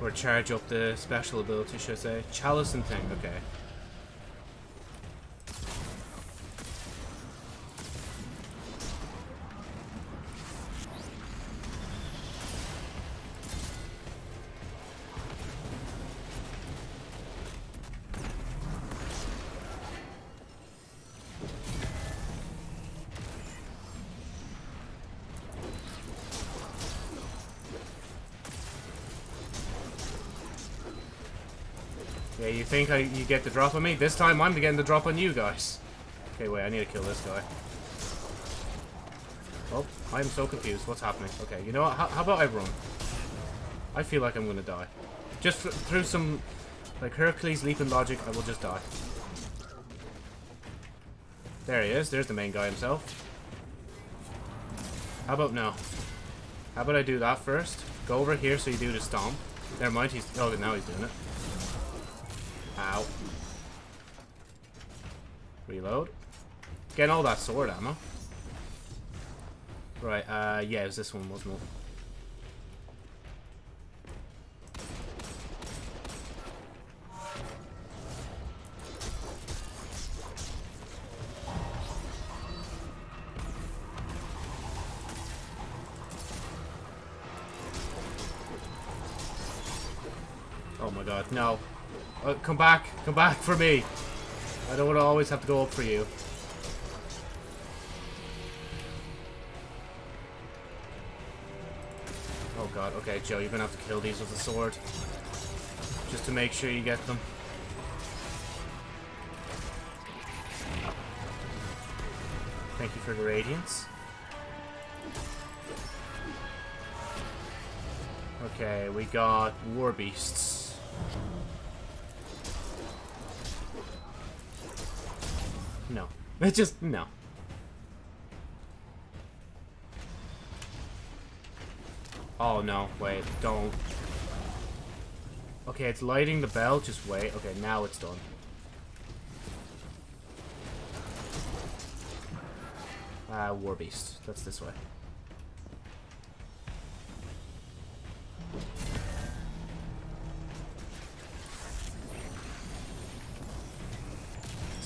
Or charge up the special ability, should I say. Chalice and thing, okay. Think I, you get the drop on me? This time I'm getting the drop on you guys. Okay, wait, I need to kill this guy. Oh, I'm so confused. What's happening? Okay, you know what? How, how about I run? I feel like I'm gonna die. Just through some, like, Hercules leap leaping logic, I will just die. There he is. There's the main guy himself. How about now? How about I do that first? Go over here so you do the stomp. Never mind, he's... Oh, now he's doing it. Ow. Reload. Getting all that sword ammo. Right, uh, yeah, it was this one, wasn't it? Oh my god, no. Uh, come back, come back for me. I don't want to always have to go up for you. Oh god, okay, Joe, you're gonna have to kill these with a sword. Just to make sure you get them. Thank you for the radiance. Okay, we got war beasts. No. It's just, no. Oh, no. Wait, don't. Okay, it's lighting the bell. Just wait. Okay, now it's done. Uh, War Beast. That's this way.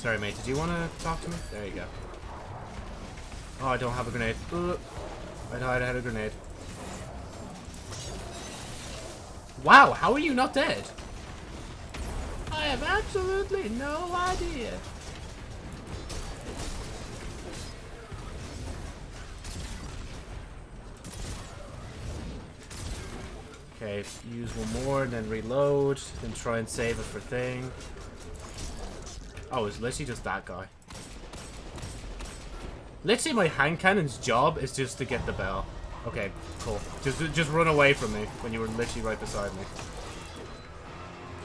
Sorry, mate. Did you want to talk to me? There you go. Oh, I don't have a grenade. Ugh. I thought I had a grenade. Wow, how are you not dead? I have absolutely no idea. Okay, use one more, then reload, then try and save it for thing. Oh, it's literally just that guy. Literally, my hand cannon's job is just to get the bell. Okay, cool. Just just run away from me when you were literally right beside me.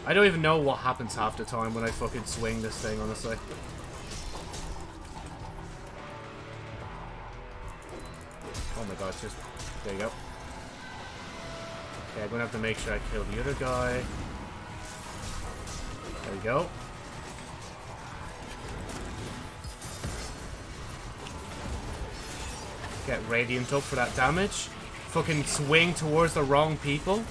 I don't even know what happens half the time when I fucking swing this thing, honestly. Oh my god, just... There you go. Okay, I'm gonna have to make sure I kill the other guy. There we go. Get Radiant up for that damage. Fucking swing towards the wrong people.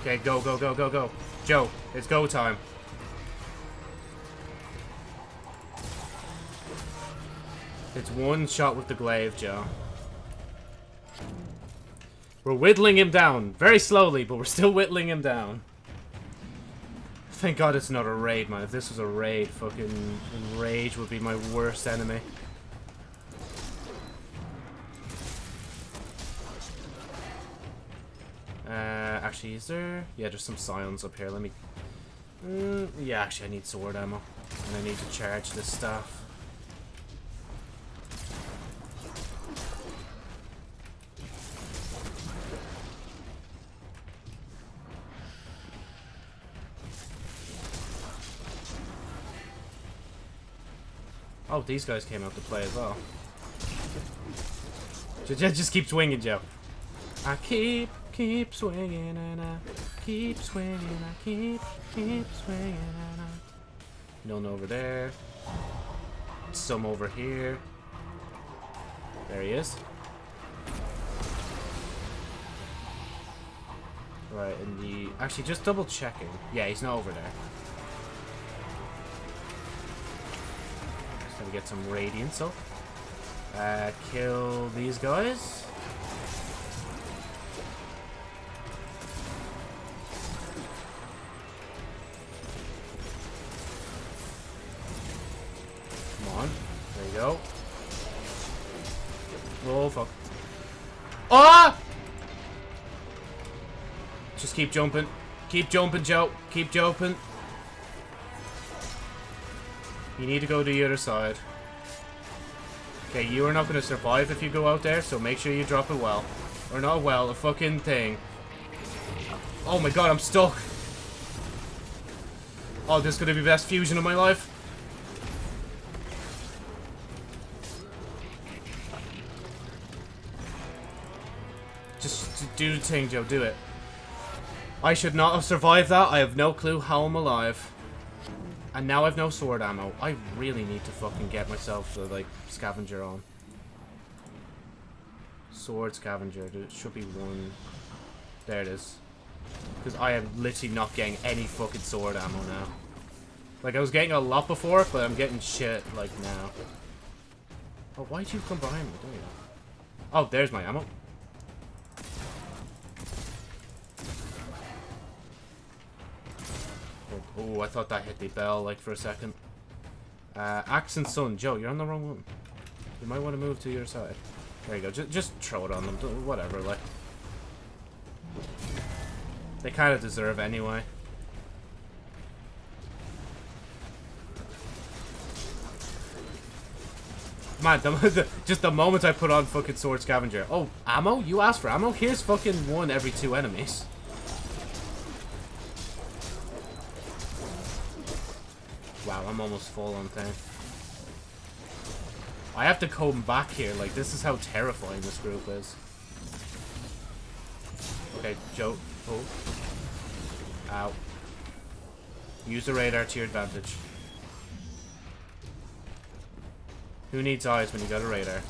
Okay, go, go, go, go, go. Joe, it's go time. It's one shot with the glaive, Joe. We're whittling him down. Very slowly, but we're still whittling him down. Thank God it's not a raid, man. If this was a raid, fucking rage would be my worst enemy. Uh, actually, is there... Yeah, there's some scions up here. Let me... Mm, yeah, actually, I need sword ammo. And I need to charge this stuff. Oh, these guys came out to play as well. Just, just keep swinging, Joe. I keep, keep swinging and I keep swinging. I keep, keep swinging and I... None over there. Some over here. There he is. Right, and the... Actually, just double checking. Yeah, he's not over there. Get some radiance up. Uh, kill these guys. Come on. There you go. Oh, fuck. Ah! Just keep jumping. Keep jumping, Joe. Keep jumping. You need to go to the other side. Okay, you are not going to survive if you go out there, so make sure you drop a well. Or not well, a fucking thing. Oh my god, I'm stuck. Oh, this is going to be the best fusion of my life. Just do the thing, Joe. Do it. I should not have survived that. I have no clue how I'm alive. And now I've no sword ammo. I really need to fucking get myself the, like, scavenger on. Sword scavenger. There should be one. There it is. Because I am literally not getting any fucking sword ammo now. Like, I was getting a lot before, but I'm getting shit, like, now. Oh, why'd you come behind me? There you. Oh, there's my ammo. Oh, I thought that hit the bell, like, for a second. Uh, Axe and Sun. Joe, you're on the wrong one. You might want to move to your side. There you go. Just, just throw it on them. Whatever, like. They kind of deserve anyway. Man, the, the, just the moment I put on fucking Sword Scavenger. Oh, ammo? You asked for ammo? Here's fucking one every two enemies. I'm almost full on thing. I have to come back here. Like, this is how terrifying this group is. Okay, Joe. Oh. Ow. Use the radar to your advantage. Who needs eyes when you got a radar?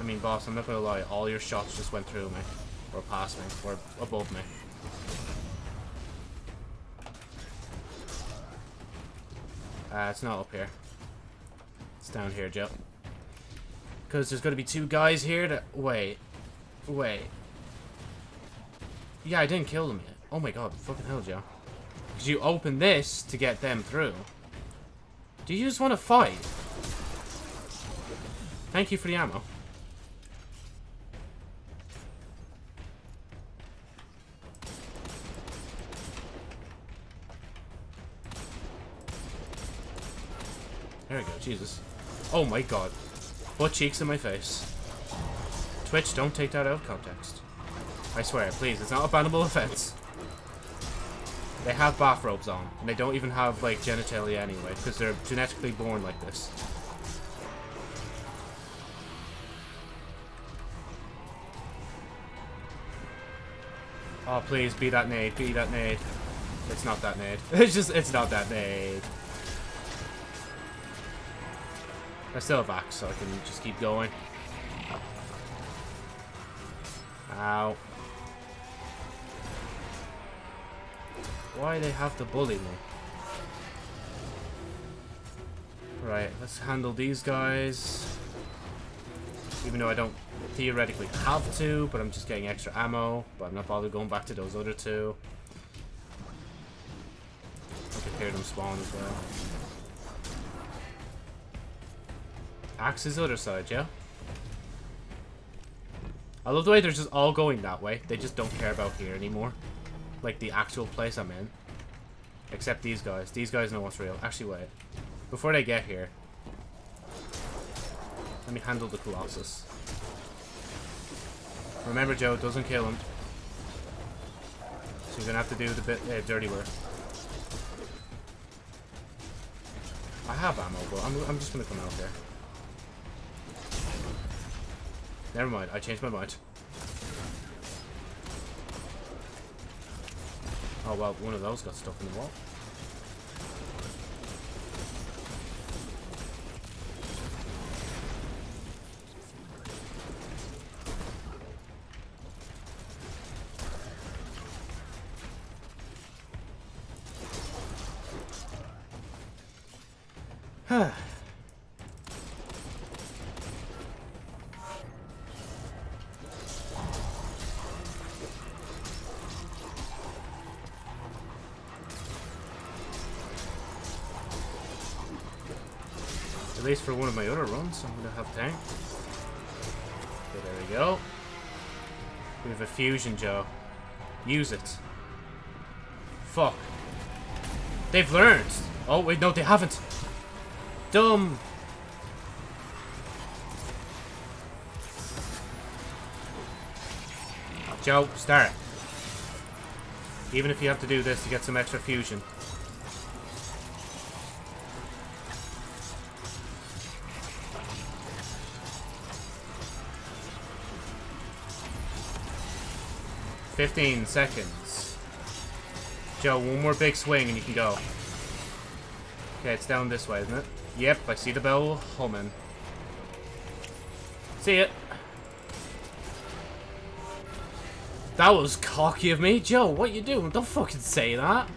I mean, boss, I'm not gonna lie. All your shots just went through me. Or past me. Or above me. Uh, it's not up here. It's down here, Joe. Because there's going to be two guys here that... Wait. Wait. Yeah, I didn't kill them yet. Oh my god, fucking hell, Joe. Because you open this to get them through. Do you just want to fight? Thank you for the ammo. There we go, Jesus. Oh my god. Butt cheeks in my face. Twitch, don't take that out of context. I swear, please, it's not a bannable offense. They have bathrobes on, and they don't even have, like, genitalia anyway, because they're genetically born like this. Oh, please, be that nade, be that nade. It's not that nade. It's just, it's not that nade. I still have axe, so I can just keep going. Ow. Why they have to bully me? Right, let's handle these guys. Even though I don't theoretically have to, but I'm just getting extra ammo. But I'm not bothered going back to those other two. I can hear them spawn as well. Axe is the other side, yeah? I love the way they're just all going that way. They just don't care about here anymore. Like the actual place I'm in. Except these guys. These guys know what's real. Actually, wait. Before they get here. Let me handle the Colossus. Remember, Joe, doesn't kill him. So you're gonna have to do the bit uh, dirty work. I have ammo, but I'm, I'm just gonna come out there. Never mind, I changed my mind. Oh well, one of those got stuck in the wall. Runs, I'm gonna have tank. Okay, there we go. We have a fusion, Joe. Use it. Fuck. They've learned. Oh, wait, no, they haven't. Dumb. Joe, start. Even if you have to do this to get some extra fusion. Fifteen seconds. Joe, one more big swing and you can go. Okay, it's down this way, isn't it? Yep, I see the bell humming. See it. That was cocky of me. Joe, what you doing? Don't fucking say that.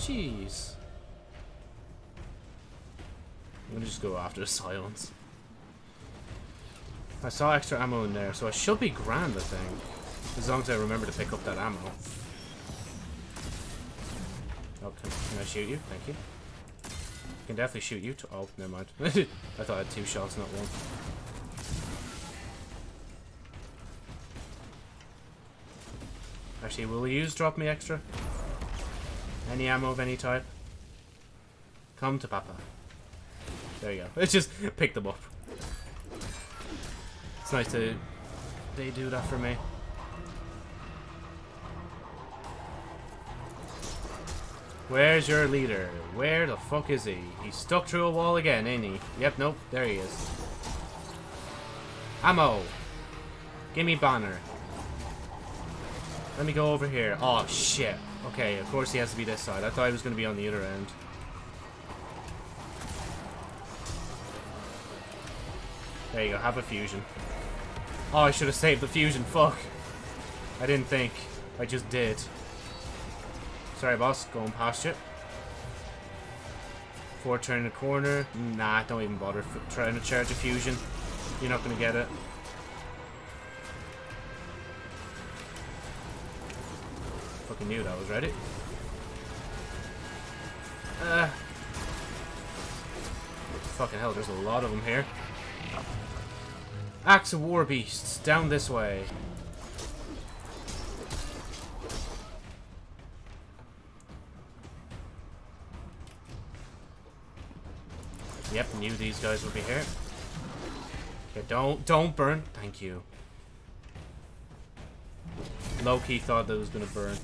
Jeez. I'm gonna just go after silence. I saw extra ammo in there, so I should be grand, I think. As long as I remember to pick up that ammo. Oh, can, can I shoot you? Thank you. I can definitely shoot you. oh, never mind. I thought I had two shots, not one. Actually, will you use drop me extra? Any ammo of any type? Come to Papa. There you go. Let's just pick them up. It's nice to they do that for me. Where's your leader? Where the fuck is he? He's stuck through a wall again, ain't he? Yep, nope, there he is. Ammo! Give me banner. Let me go over here. Oh, shit. Okay, of course he has to be this side. I thought he was going to be on the other end. There you go, have a fusion. Oh, I should have saved the fusion. Fuck. I didn't think. I just did. Sorry, boss. Going past you. Before turning the corner. Nah, don't even bother trying to charge a fusion. You're not going to get it. Fucking knew that was ready. Uh, fucking hell, there's a lot of them here. Axe of War Beasts, down this way. Yep, knew these guys would be here. Okay, don't, don't burn. Thank you. Low-key thought that was gonna burn.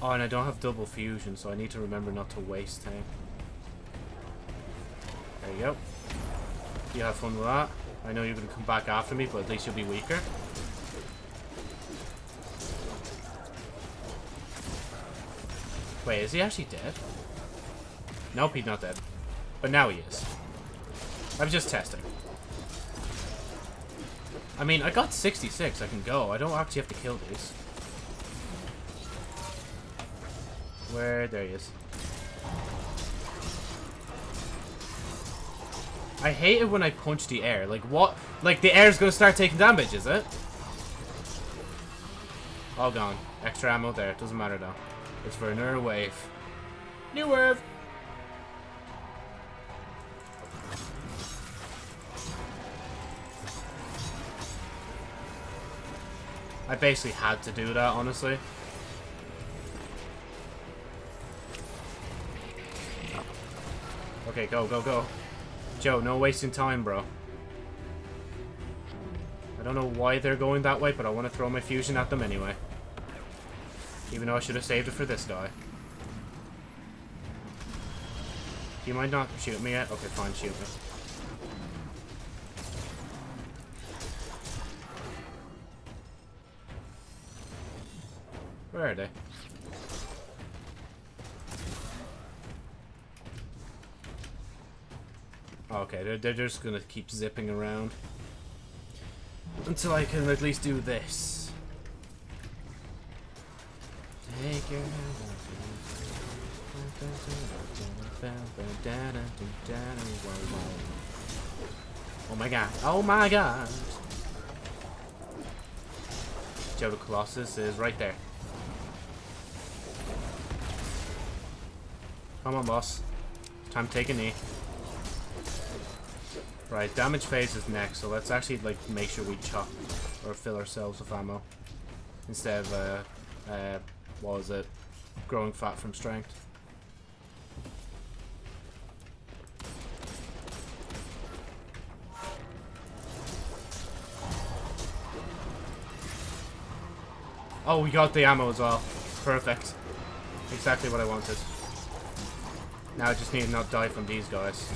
Oh, and I don't have double fusion, so I need to remember not to waste tank. There you go. You have fun with that. I know you're going to come back after me, but at least you'll be weaker. Wait, is he actually dead? Nope, he's not dead. But now he is. I'm just testing. I mean, I got 66. I can go. I don't actually have to kill these. Where? There he is. I hate it when I punch the air. Like, what? Like, the air's gonna start taking damage, is it? All gone. Extra ammo there. Doesn't matter, though. It's for another wave. New wave! I basically had to do that, honestly. Okay, go, go, go. Joe, no wasting time, bro. I don't know why they're going that way, but I want to throw my fusion at them anyway. Even though I should have saved it for this guy. Do you mind not shooting me yet? Okay, fine, shoot me. Where are they? Okay, they're, they're just gonna keep zipping around. Until I can at least do this. Oh my god. Oh my god. Joe the Colossus is right there. Come on, boss. Time to take a knee. Right, damage phase is next, so let's actually like make sure we chop or fill ourselves with ammo instead of uh, uh, what was it, growing fat from strength. Oh, we got the ammo as well. Perfect. Exactly what I wanted. Now I just need to not die from these guys.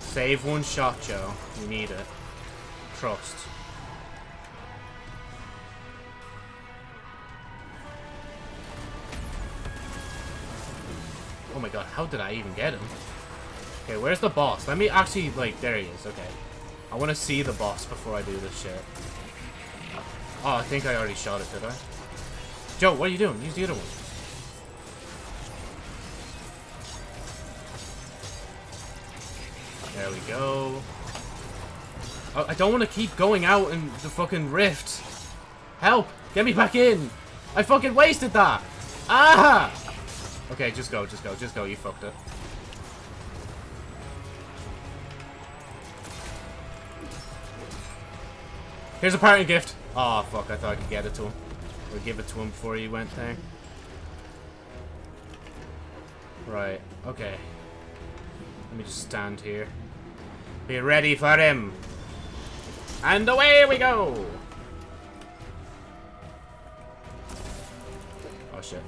Save one shot, Joe. You need it. Trust. Oh my god, how did I even get him? Okay, where's the boss? Let me actually, like, there he is, okay. I want to see the boss before I do this shit. Oh, I think I already shot it, did I? Joe, what are you doing? Use the other one. There we go. I don't want to keep going out in the fucking rift. Help! Get me back in! I fucking wasted that! Ah! Okay, just go, just go, just go. You fucked it. Here's a parting gift. Oh, fuck. I thought I could get it to him. Or give it to him before he went there. Right. Okay. Let me just stand here. Be ready for him. And away we go! Oh, shit.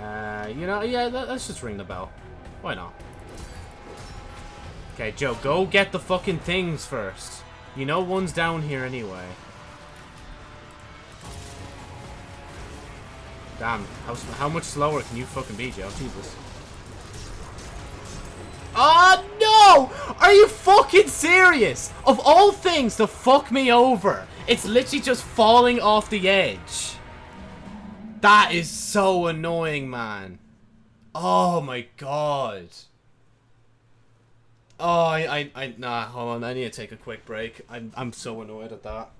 Uh, you know, yeah, let's just ring the bell. Why not? Okay, Joe, go get the fucking things first. You know one's down here anyway. Damn, how, how much slower can you fucking be, Joe? Jesus. Oh, no! Are you fucking serious? Of all things to fuck me over, it's literally just falling off the edge. That is so annoying, man. Oh my god. Oh, I, I, I, nah, hold on, I need to take a quick break. I'm, I'm so annoyed at that.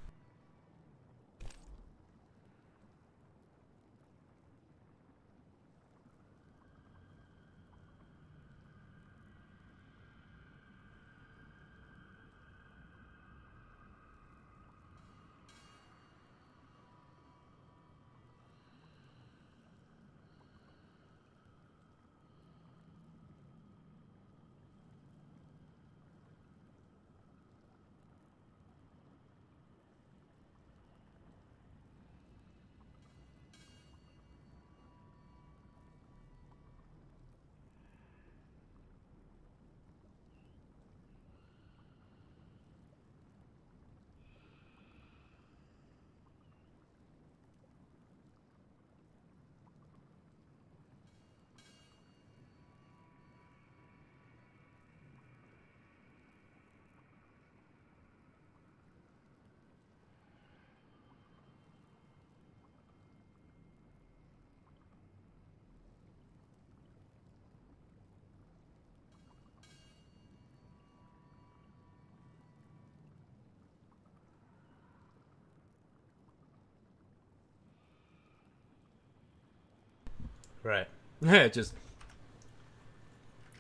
Right. Yeah, just.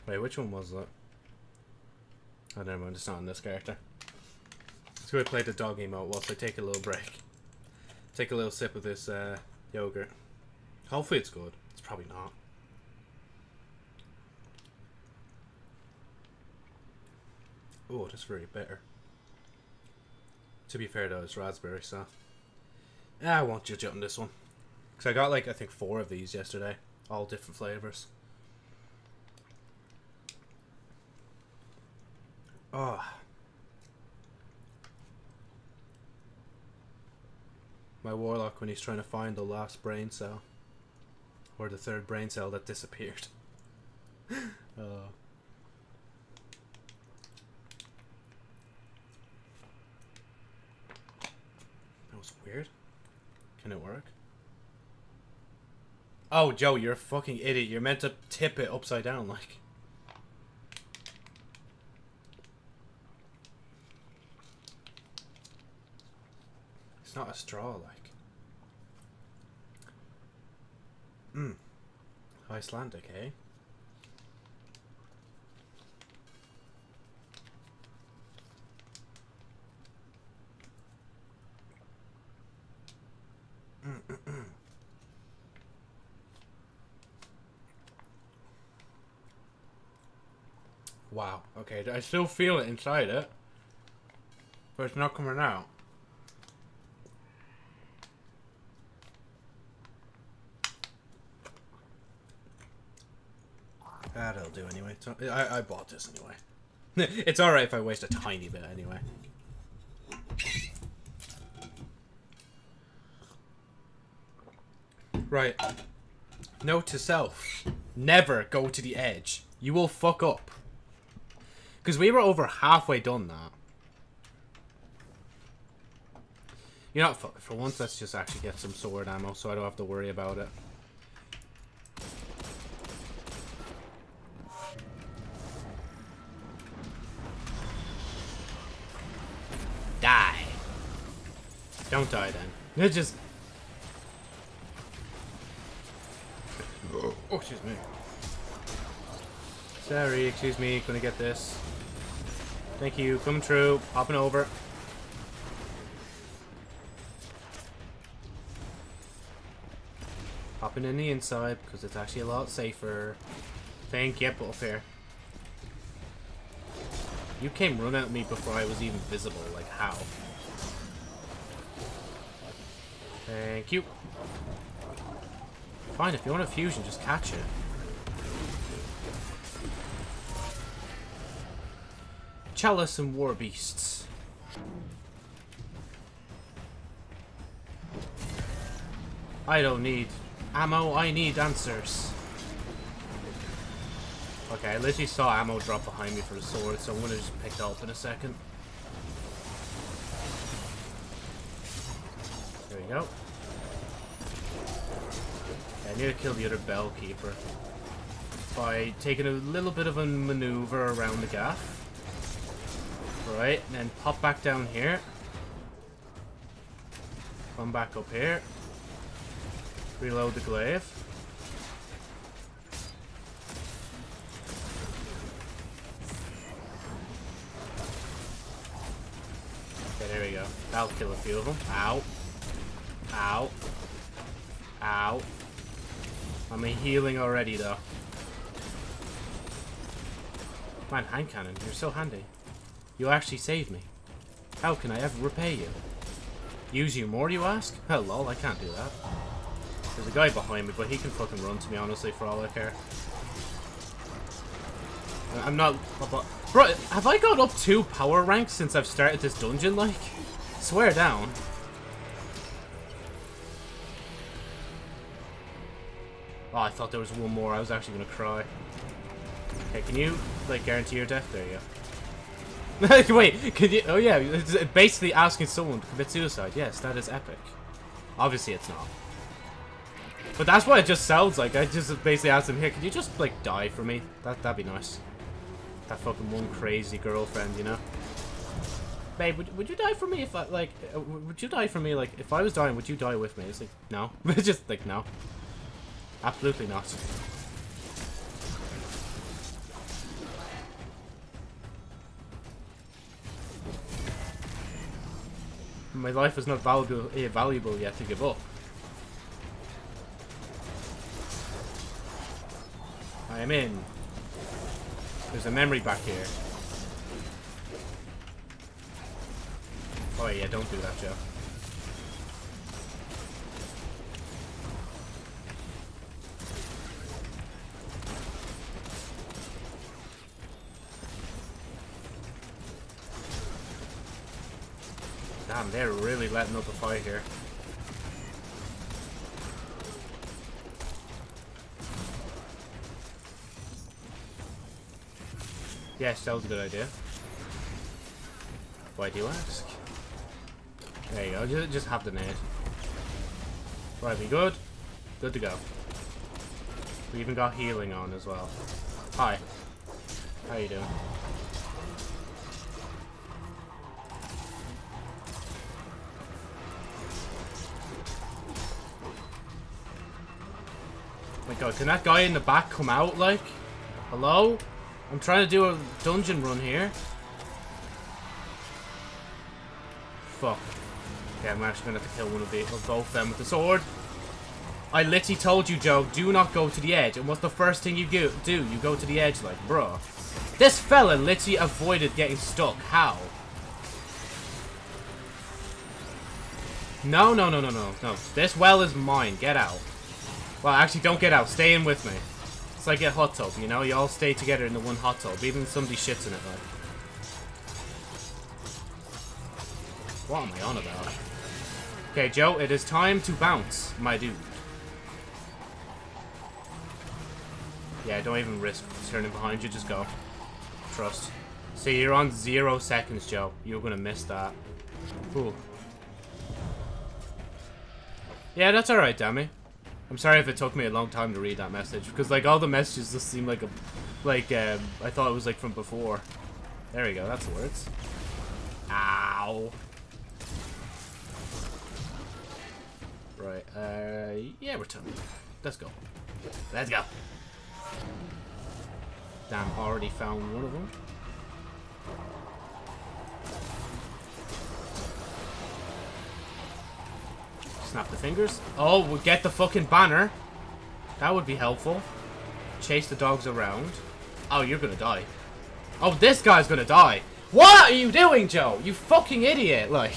Wait, which one was that? I Oh, never mind. It's not in this character. Let's go play the dog emote whilst I take a little break. Take a little sip of this uh, yogurt. Hopefully it's good. It's probably not. Oh, that's very bitter. To be fair though, it's raspberry, so... Ah, I won't judge it on this one. Because I got like, I think four of these yesterday. All different flavours. Oh. Ah. My warlock when he's trying to find the last brain cell. Or the third brain cell that disappeared. oh. That was weird. Can it work? Oh, Joe, you're a fucking idiot. You're meant to tip it upside down, like. It's not a straw, like. Hmm. Icelandic, eh? Wow. Okay, I still feel it inside it. But it's not coming out. That'll do anyway. I, I bought this anyway. it's alright if I waste a tiny bit anyway. Right. Note to self. Never go to the edge. You will fuck up. Because we were over halfway done that. You know it. For once, let's just actually get some sword ammo so I don't have to worry about it. Die. Don't die then. It just... Oh, excuse me. Sorry, excuse me. Gonna get this. Thank you. Coming through. Popping over. Popping in the inside because it's actually a lot safer. Thank you. Up here. You came running at me before I was even visible. Like, how? Thank you. Fine, if you want a fusion, just catch it. Chalice and War Beasts. I don't need ammo, I need answers. Okay, I literally saw ammo drop behind me for the sword, so I'm gonna just pick it up in a second. There we go. I need to kill the other bell keeper by taking a little bit of a maneuver around the gaff. Right, and then pop back down here. Come back up here. Reload the glaive. Okay, there we go. That'll kill a few of them. Ow. Ow. Ow. I'm healing already, though. Man, hand cannon, you're so handy. You actually saved me. How can I ever repay you? Use you more, you ask? Oh, lol, I can't do that. There's a guy behind me, but he can fucking run to me, honestly, for all I care. I'm not... Bro, have I got up two power ranks since I've started this dungeon, like? Swear down. Oh, I thought there was one more. I was actually gonna cry. Okay, can you, like, guarantee your death? There you go. Wait, could you... Oh, yeah, it's basically asking someone to commit suicide. Yes, that is epic. Obviously, it's not. But that's what it just sounds like. I just basically asked him, here, could you just, like, die for me? That, that'd be nice. That fucking one crazy girlfriend, you know? Babe, would, would you die for me if I, like, uh, would you die for me, like, if I was dying, would you die with me? It's like, no. just, like, no. Absolutely not. My life is not valuable, eh, valuable yet to give up. I am in. There's a memory back here. Oh yeah, don't do that, Joe. Damn, they're really letting up a fight here. Yes, that was a good idea. Why do you ask? There you go, just, just have the nade. Right, we good? Good to go. We even got healing on as well. Hi. How you doing? My god, can that guy in the back come out, like? Hello? I'm trying to do a dungeon run here. Fuck. Okay, I'm actually gonna have to kill one of, the, of both them with the sword. I literally told you, Joe, do not go to the edge. And what's the first thing you do? Do You go to the edge, like, bro? This fella literally avoided getting stuck. How? No, no, no, no, no, no. This well is mine. Get out. Well, actually, don't get out. Stay in with me. It's like a hot tub, you know? You all stay together in the one hot tub, even if somebody shits in it, like. What am I on about? Okay, Joe, it is time to bounce, my dude. Yeah, don't even risk turning behind you, just go. Trust. See, you're on zero seconds, Joe. You're gonna miss that. Cool. Yeah, that's alright, Dammy. I'm sorry if it took me a long time to read that message, because, like, all the messages just seem like a... Like, um, I thought it was, like, from before. There we go, that's the words. Ow. Right, uh, yeah, we're done. Let's go. Let's go. Damn, already found one of them. Snap the fingers. Oh, we'll get the fucking banner. That would be helpful. Chase the dogs around. Oh, you're gonna die. Oh, this guy's gonna die. What are you doing, Joe? You fucking idiot, like.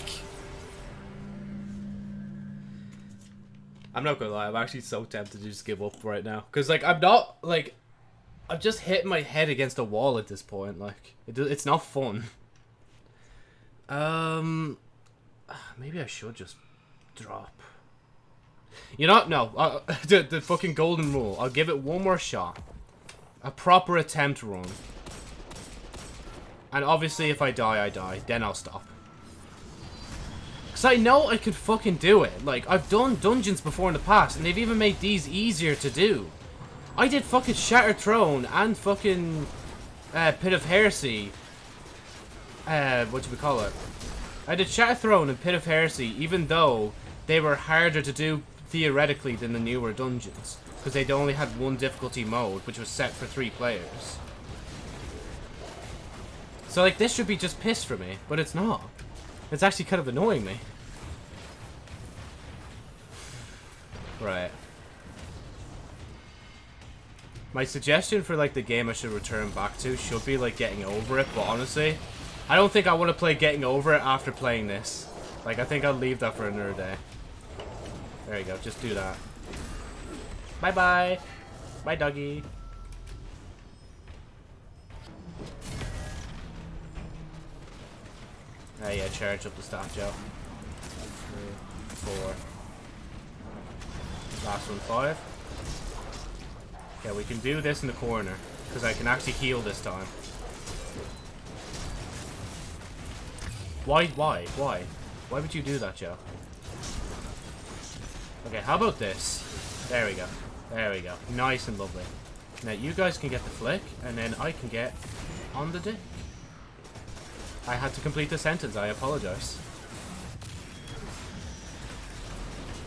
I'm not gonna lie, I'm actually so tempted to just give up right now. Because, like, I'm not, like, I've just hit my head against a wall at this point. Like, it, it's not fun. Um, maybe I should just drop. You know, no, uh, the, the fucking golden rule. I'll give it one more shot. A proper attempt run. And obviously if I die, I die. Then I'll stop. Because I know I could fucking do it. Like, I've done dungeons before in the past, and they've even made these easier to do. I did fucking Shattered Throne and fucking uh, Pit of Heresy. Uh, what do we call it? I did Shattered Throne and Pit of Heresy, even though they were harder to do theoretically than the newer dungeons. Because they'd only had one difficulty mode, which was set for three players. So, like, this should be just piss for me, but it's not. It's actually kind of annoying me. Right. My suggestion for, like, the game I should return back to should be, like, getting over it, but honestly, I don't think I want to play getting over it after playing this. Like, I think I'll leave that for another day. There you go, just do that. Bye-bye! Bye, doggy! Ah, yeah, charge up the staff, Joe. Three, four. Last one, five. Yeah, we can do this in the corner. Because I can actually heal this time. Why, why, why? Why would you do that, Joe? Okay, how about this? There we go. There we go. Nice and lovely. Now, you guys can get the flick, and then I can get on the dick. I had to complete the sentence. I apologize.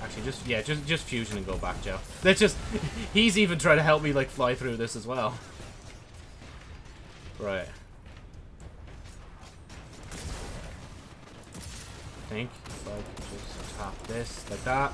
Actually. Just yeah, just just fusion and go back, Joe. That's just he's even trying to help me like fly through this as well. Right. I think if I could just tap this like that.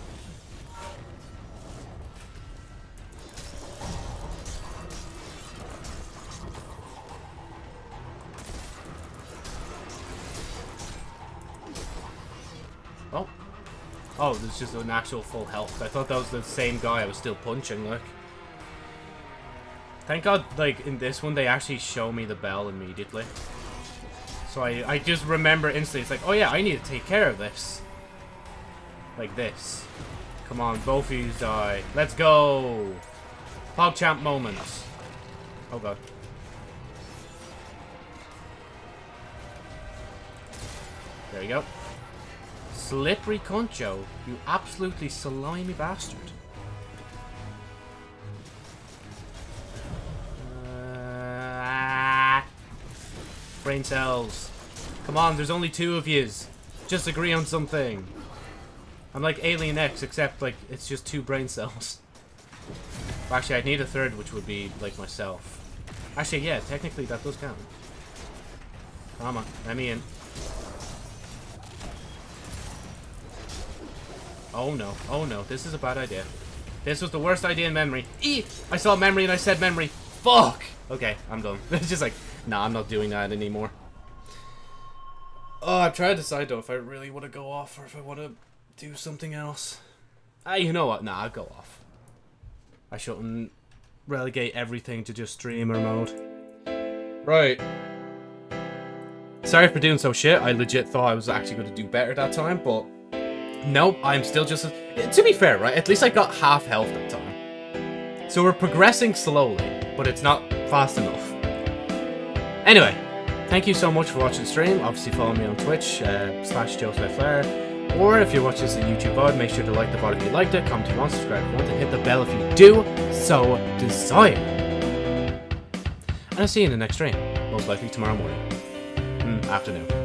Oh, there's just an actual full health. I thought that was the same guy I was still punching, like. Thank God, like, in this one, they actually show me the bell immediately. So I, I just remember instantly, it's like, oh yeah, I need to take care of this. Like this. Come on, both of you die. Let's go! PogChamp moments. Oh god. There you go. Slippery Concho, you absolutely slimy bastard. Uh, brain cells. Come on, there's only two of yous. Just agree on something. I'm like Alien X, except like it's just two brain cells. Actually, I'd need a third, which would be like myself. Actually, yeah, technically that does count. Come on, let me in. Oh no, oh no, this is a bad idea. This was the worst idea in memory. I saw memory and I said memory. Fuck! Okay, I'm done. It's just like, nah, I'm not doing that anymore. Oh, I'm trying to decide though if I really want to go off or if I want to do something else. Ah, you know what? Nah, I'll go off. I shouldn't relegate everything to just streamer mode. Right. Sorry for doing so shit. I legit thought I was actually going to do better that time, but nope, I'm still just... To be fair, right? At least I got half health that time. So we're progressing slowly, but it's not fast enough. Anyway, thank you so much for watching the stream. Obviously follow me on Twitch, uh, slash JoeSmithFlair. Or if you're watching this on YouTube VOD, make sure to like the VOD if you liked it, comment if you want, subscribe if you want, and hit the bell if you do so desire. And I'll see you in the next stream, most likely tomorrow morning. Mm, afternoon.